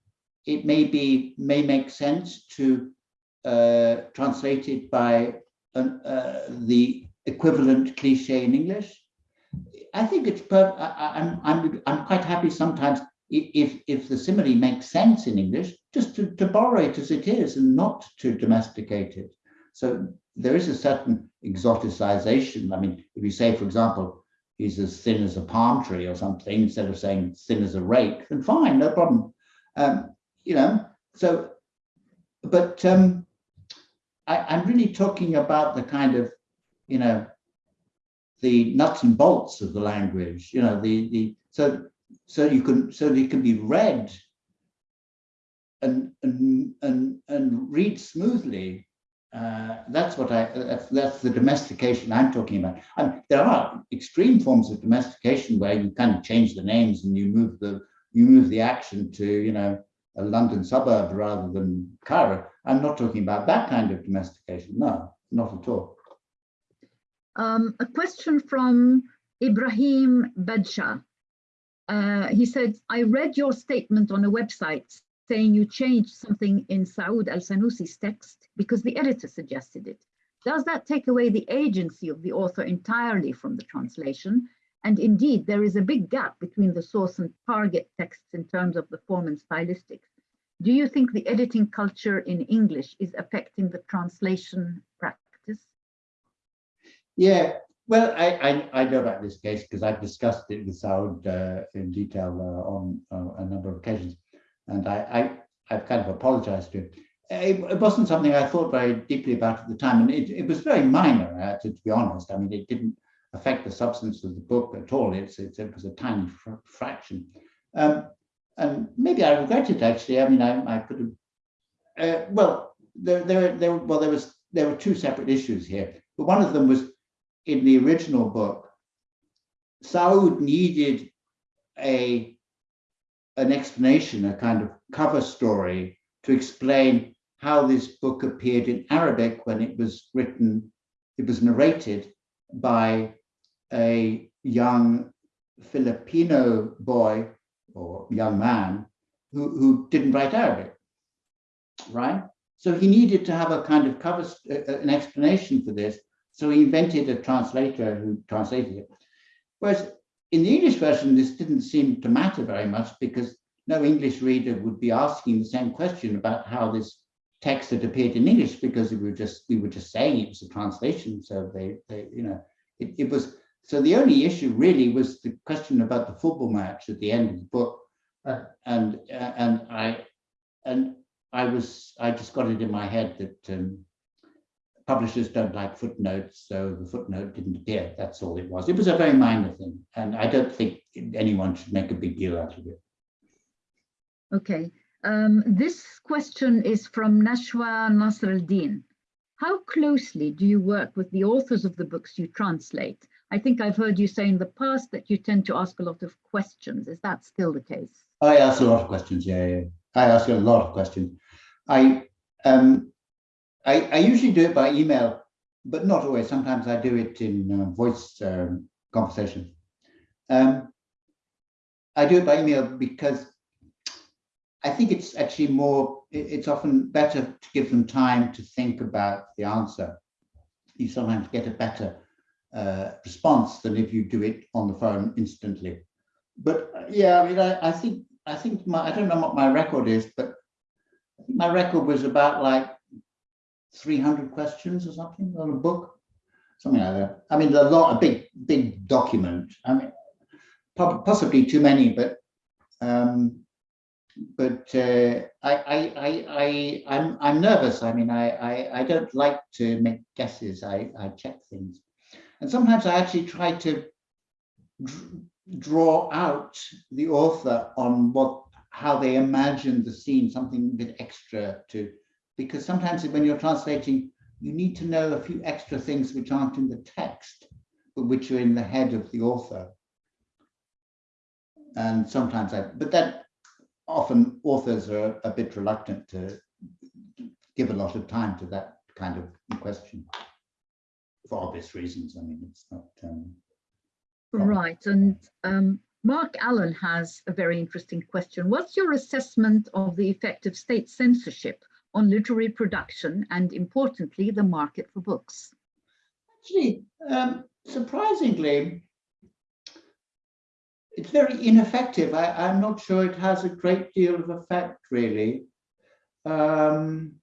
it may be may make sense to uh, translate it by an, uh, the equivalent cliche in English. I think it's per I, I'm, I'm I'm quite happy sometimes if if the simile makes sense in English, just to, to borrow it as it is and not to domesticate it. So there is a certain exoticization. I mean, if you say, for example, he's as thin as a palm tree or something, instead of saying thin as a rake, then fine, no problem. Um, you know, so, but um, I, I'm really talking about the kind of, you know, the nuts and bolts of the language, you know, the, the, so, so you can, so it can be read and, and, and, and read smoothly uh, that's what I, that's, that's, the domestication I'm talking about. And there are extreme forms of domestication where you kind of change the names and you move the, you move the action to, you know, a London suburb rather than Cairo. I'm not talking about that kind of domestication. No, not at all. Um, a question from Ibrahim Badshah. Uh, he said, I read your statement on a website saying you changed something in Saud al-Sanusi's text because the editor suggested it. Does that take away the agency of the author entirely from the translation? And indeed, there is a big gap between the source and target texts in terms of the form and stylistics. Do you think the editing culture in English is affecting the translation practice? Yeah, well, I, I, I know about this case because I've discussed it with Saud uh, in detail uh, on uh, a number of occasions and I, I have kind of apologized to him. It, it, wasn't something I thought very deeply about at the time, and it, it was very minor, uh, to, to, be honest. I mean, it didn't affect the substance of the book at all. It's, it's it was a tiny fr fraction, um, and maybe I regret it actually. I mean, I, I could have. Uh, well, there, there, there, well, there was there were two separate issues here, but one of them was in the original book. Saud needed a an explanation, a kind of cover story to explain how this book appeared in Arabic when it was written, it was narrated by a young Filipino boy or young man who, who didn't write Arabic, right? So he needed to have a kind of cover, uh, an explanation for this. So he invented a translator who translated it. Whereas in the English version, this didn't seem to matter very much because no English reader would be asking the same question about how this text had appeared in English because we were just we were just saying it was a translation. So they, they you know, it, it was so the only issue really was the question about the football match at the end of the book, uh, and uh, and I and I was I just got it in my head that um, publishers don't like footnotes, so the footnote didn't appear. That's all it was. It was a very minor thing, and I don't think anyone should make a big deal out of it. Okay, um, this question is from Nashwa Nasruddin. How closely do you work with the authors of the books you translate? I think I've heard you say in the past that you tend to ask a lot of questions. Is that still the case? I ask a lot of questions, yeah, yeah. I ask a lot of questions. I um, I, I, usually do it by email, but not always. Sometimes I do it in uh, voice um, conversation. Um, I do it by email because I think it's actually more, it's often better to give them time to think about the answer. You sometimes get a better uh, response than if you do it on the phone instantly. but uh, yeah, I mean, I, I think, I think my, I don't know what my record is, but my record was about like 300 questions or something on a book, something like that. I mean, a lot, a big, big document. I mean, possibly too many, but um, but uh, I, I, I, I, I'm, I'm nervous. I mean, I, I, I don't like to make guesses. I, I check things, and sometimes I actually try to draw out the author on what how they imagine the scene, something a bit extra to, because sometimes when you're translating, you need to know a few extra things which aren't in the text, but which are in the head of the author. And sometimes I, but that often authors are a bit reluctant to give a lot of time to that kind of question for obvious reasons. I mean, it's not. Um, Right, and um, Mark Allen has a very interesting question. What's your assessment of the effect of state censorship on literary production and importantly, the market for books? Actually, um, surprisingly, it's very ineffective. I, am not sure it has a great deal of effect, really. Um,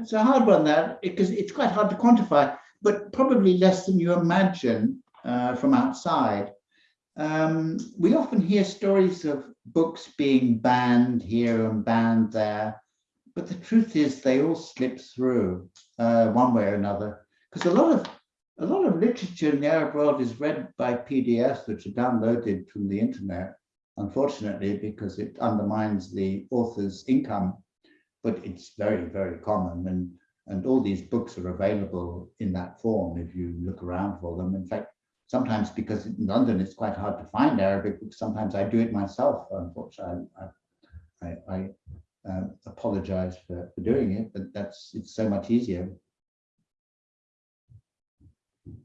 it's a hard one there because it's quite hard to quantify, but probably less than you imagine uh, from outside. Um, we often hear stories of books being banned here and banned there, but the truth is they all slip through uh, one way or another. Because a lot of a lot of literature in the Arab world is read by PDFs, which are downloaded from the internet, unfortunately, because it undermines the author's income. But it's very, very common. And, and all these books are available in that form if you look around for them. In fact, sometimes because in London it's quite hard to find Arabic books, sometimes I do it myself. Unfortunately, I, I, I uh, apologize for, for doing it, but that's it's so much easier.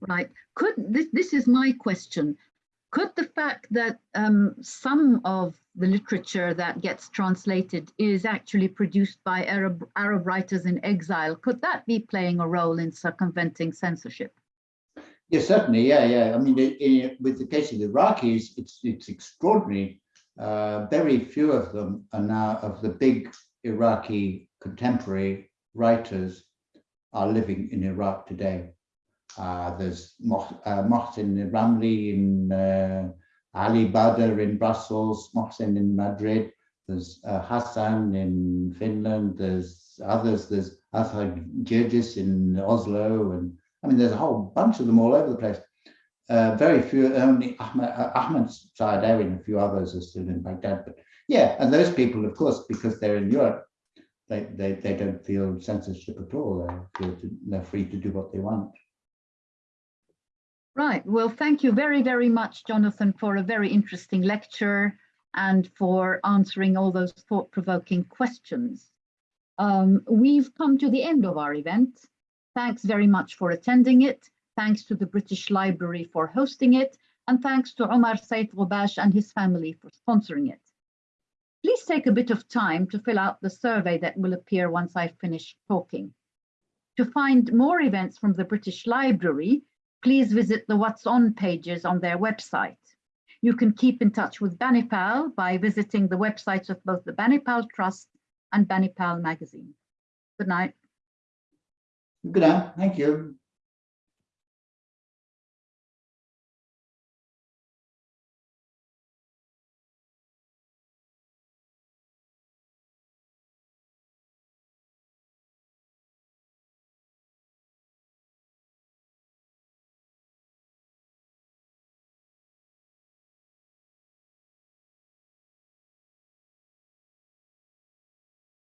Right. Could this, this is my question. Could the fact that um, some of the literature that gets translated is actually produced by Arab, Arab writers in exile, could that be playing a role in circumventing censorship? Yes, certainly. Yeah, yeah. I mean, it, with the case of the Iraqis, it's it's extraordinary. Uh, very few of them are now of the big Iraqi contemporary writers are living in Iraq today. Uh, there's uh, Mohsin Ramli in uh, Ali Badr in Brussels, Mohsin in Madrid, there's uh, Hassan in Finland, there's others, there's Arthur Girgis in Oslo, and I mean, there's a whole bunch of them all over the place. Uh, very few, only Ahmed, uh, Ahmed and a few others are still in Baghdad. But yeah, and those people, of course, because they're in Europe, they, they, they don't feel censorship at all. They feel to, they're free to do what they want. Right. Well, thank you very, very much, Jonathan, for a very interesting lecture and for answering all those thought-provoking questions. Um, we've come to the end of our event. Thanks very much for attending it. Thanks to the British Library for hosting it. And thanks to Omar Saif Ghobash and his family for sponsoring it. Please take a bit of time to fill out the survey that will appear once I finish talking. To find more events from the British Library, please visit the What's On pages on their website. You can keep in touch with Banipal by visiting the websites of both the Banipal Trust and Banipal magazine. Good night. Good night. Thank you.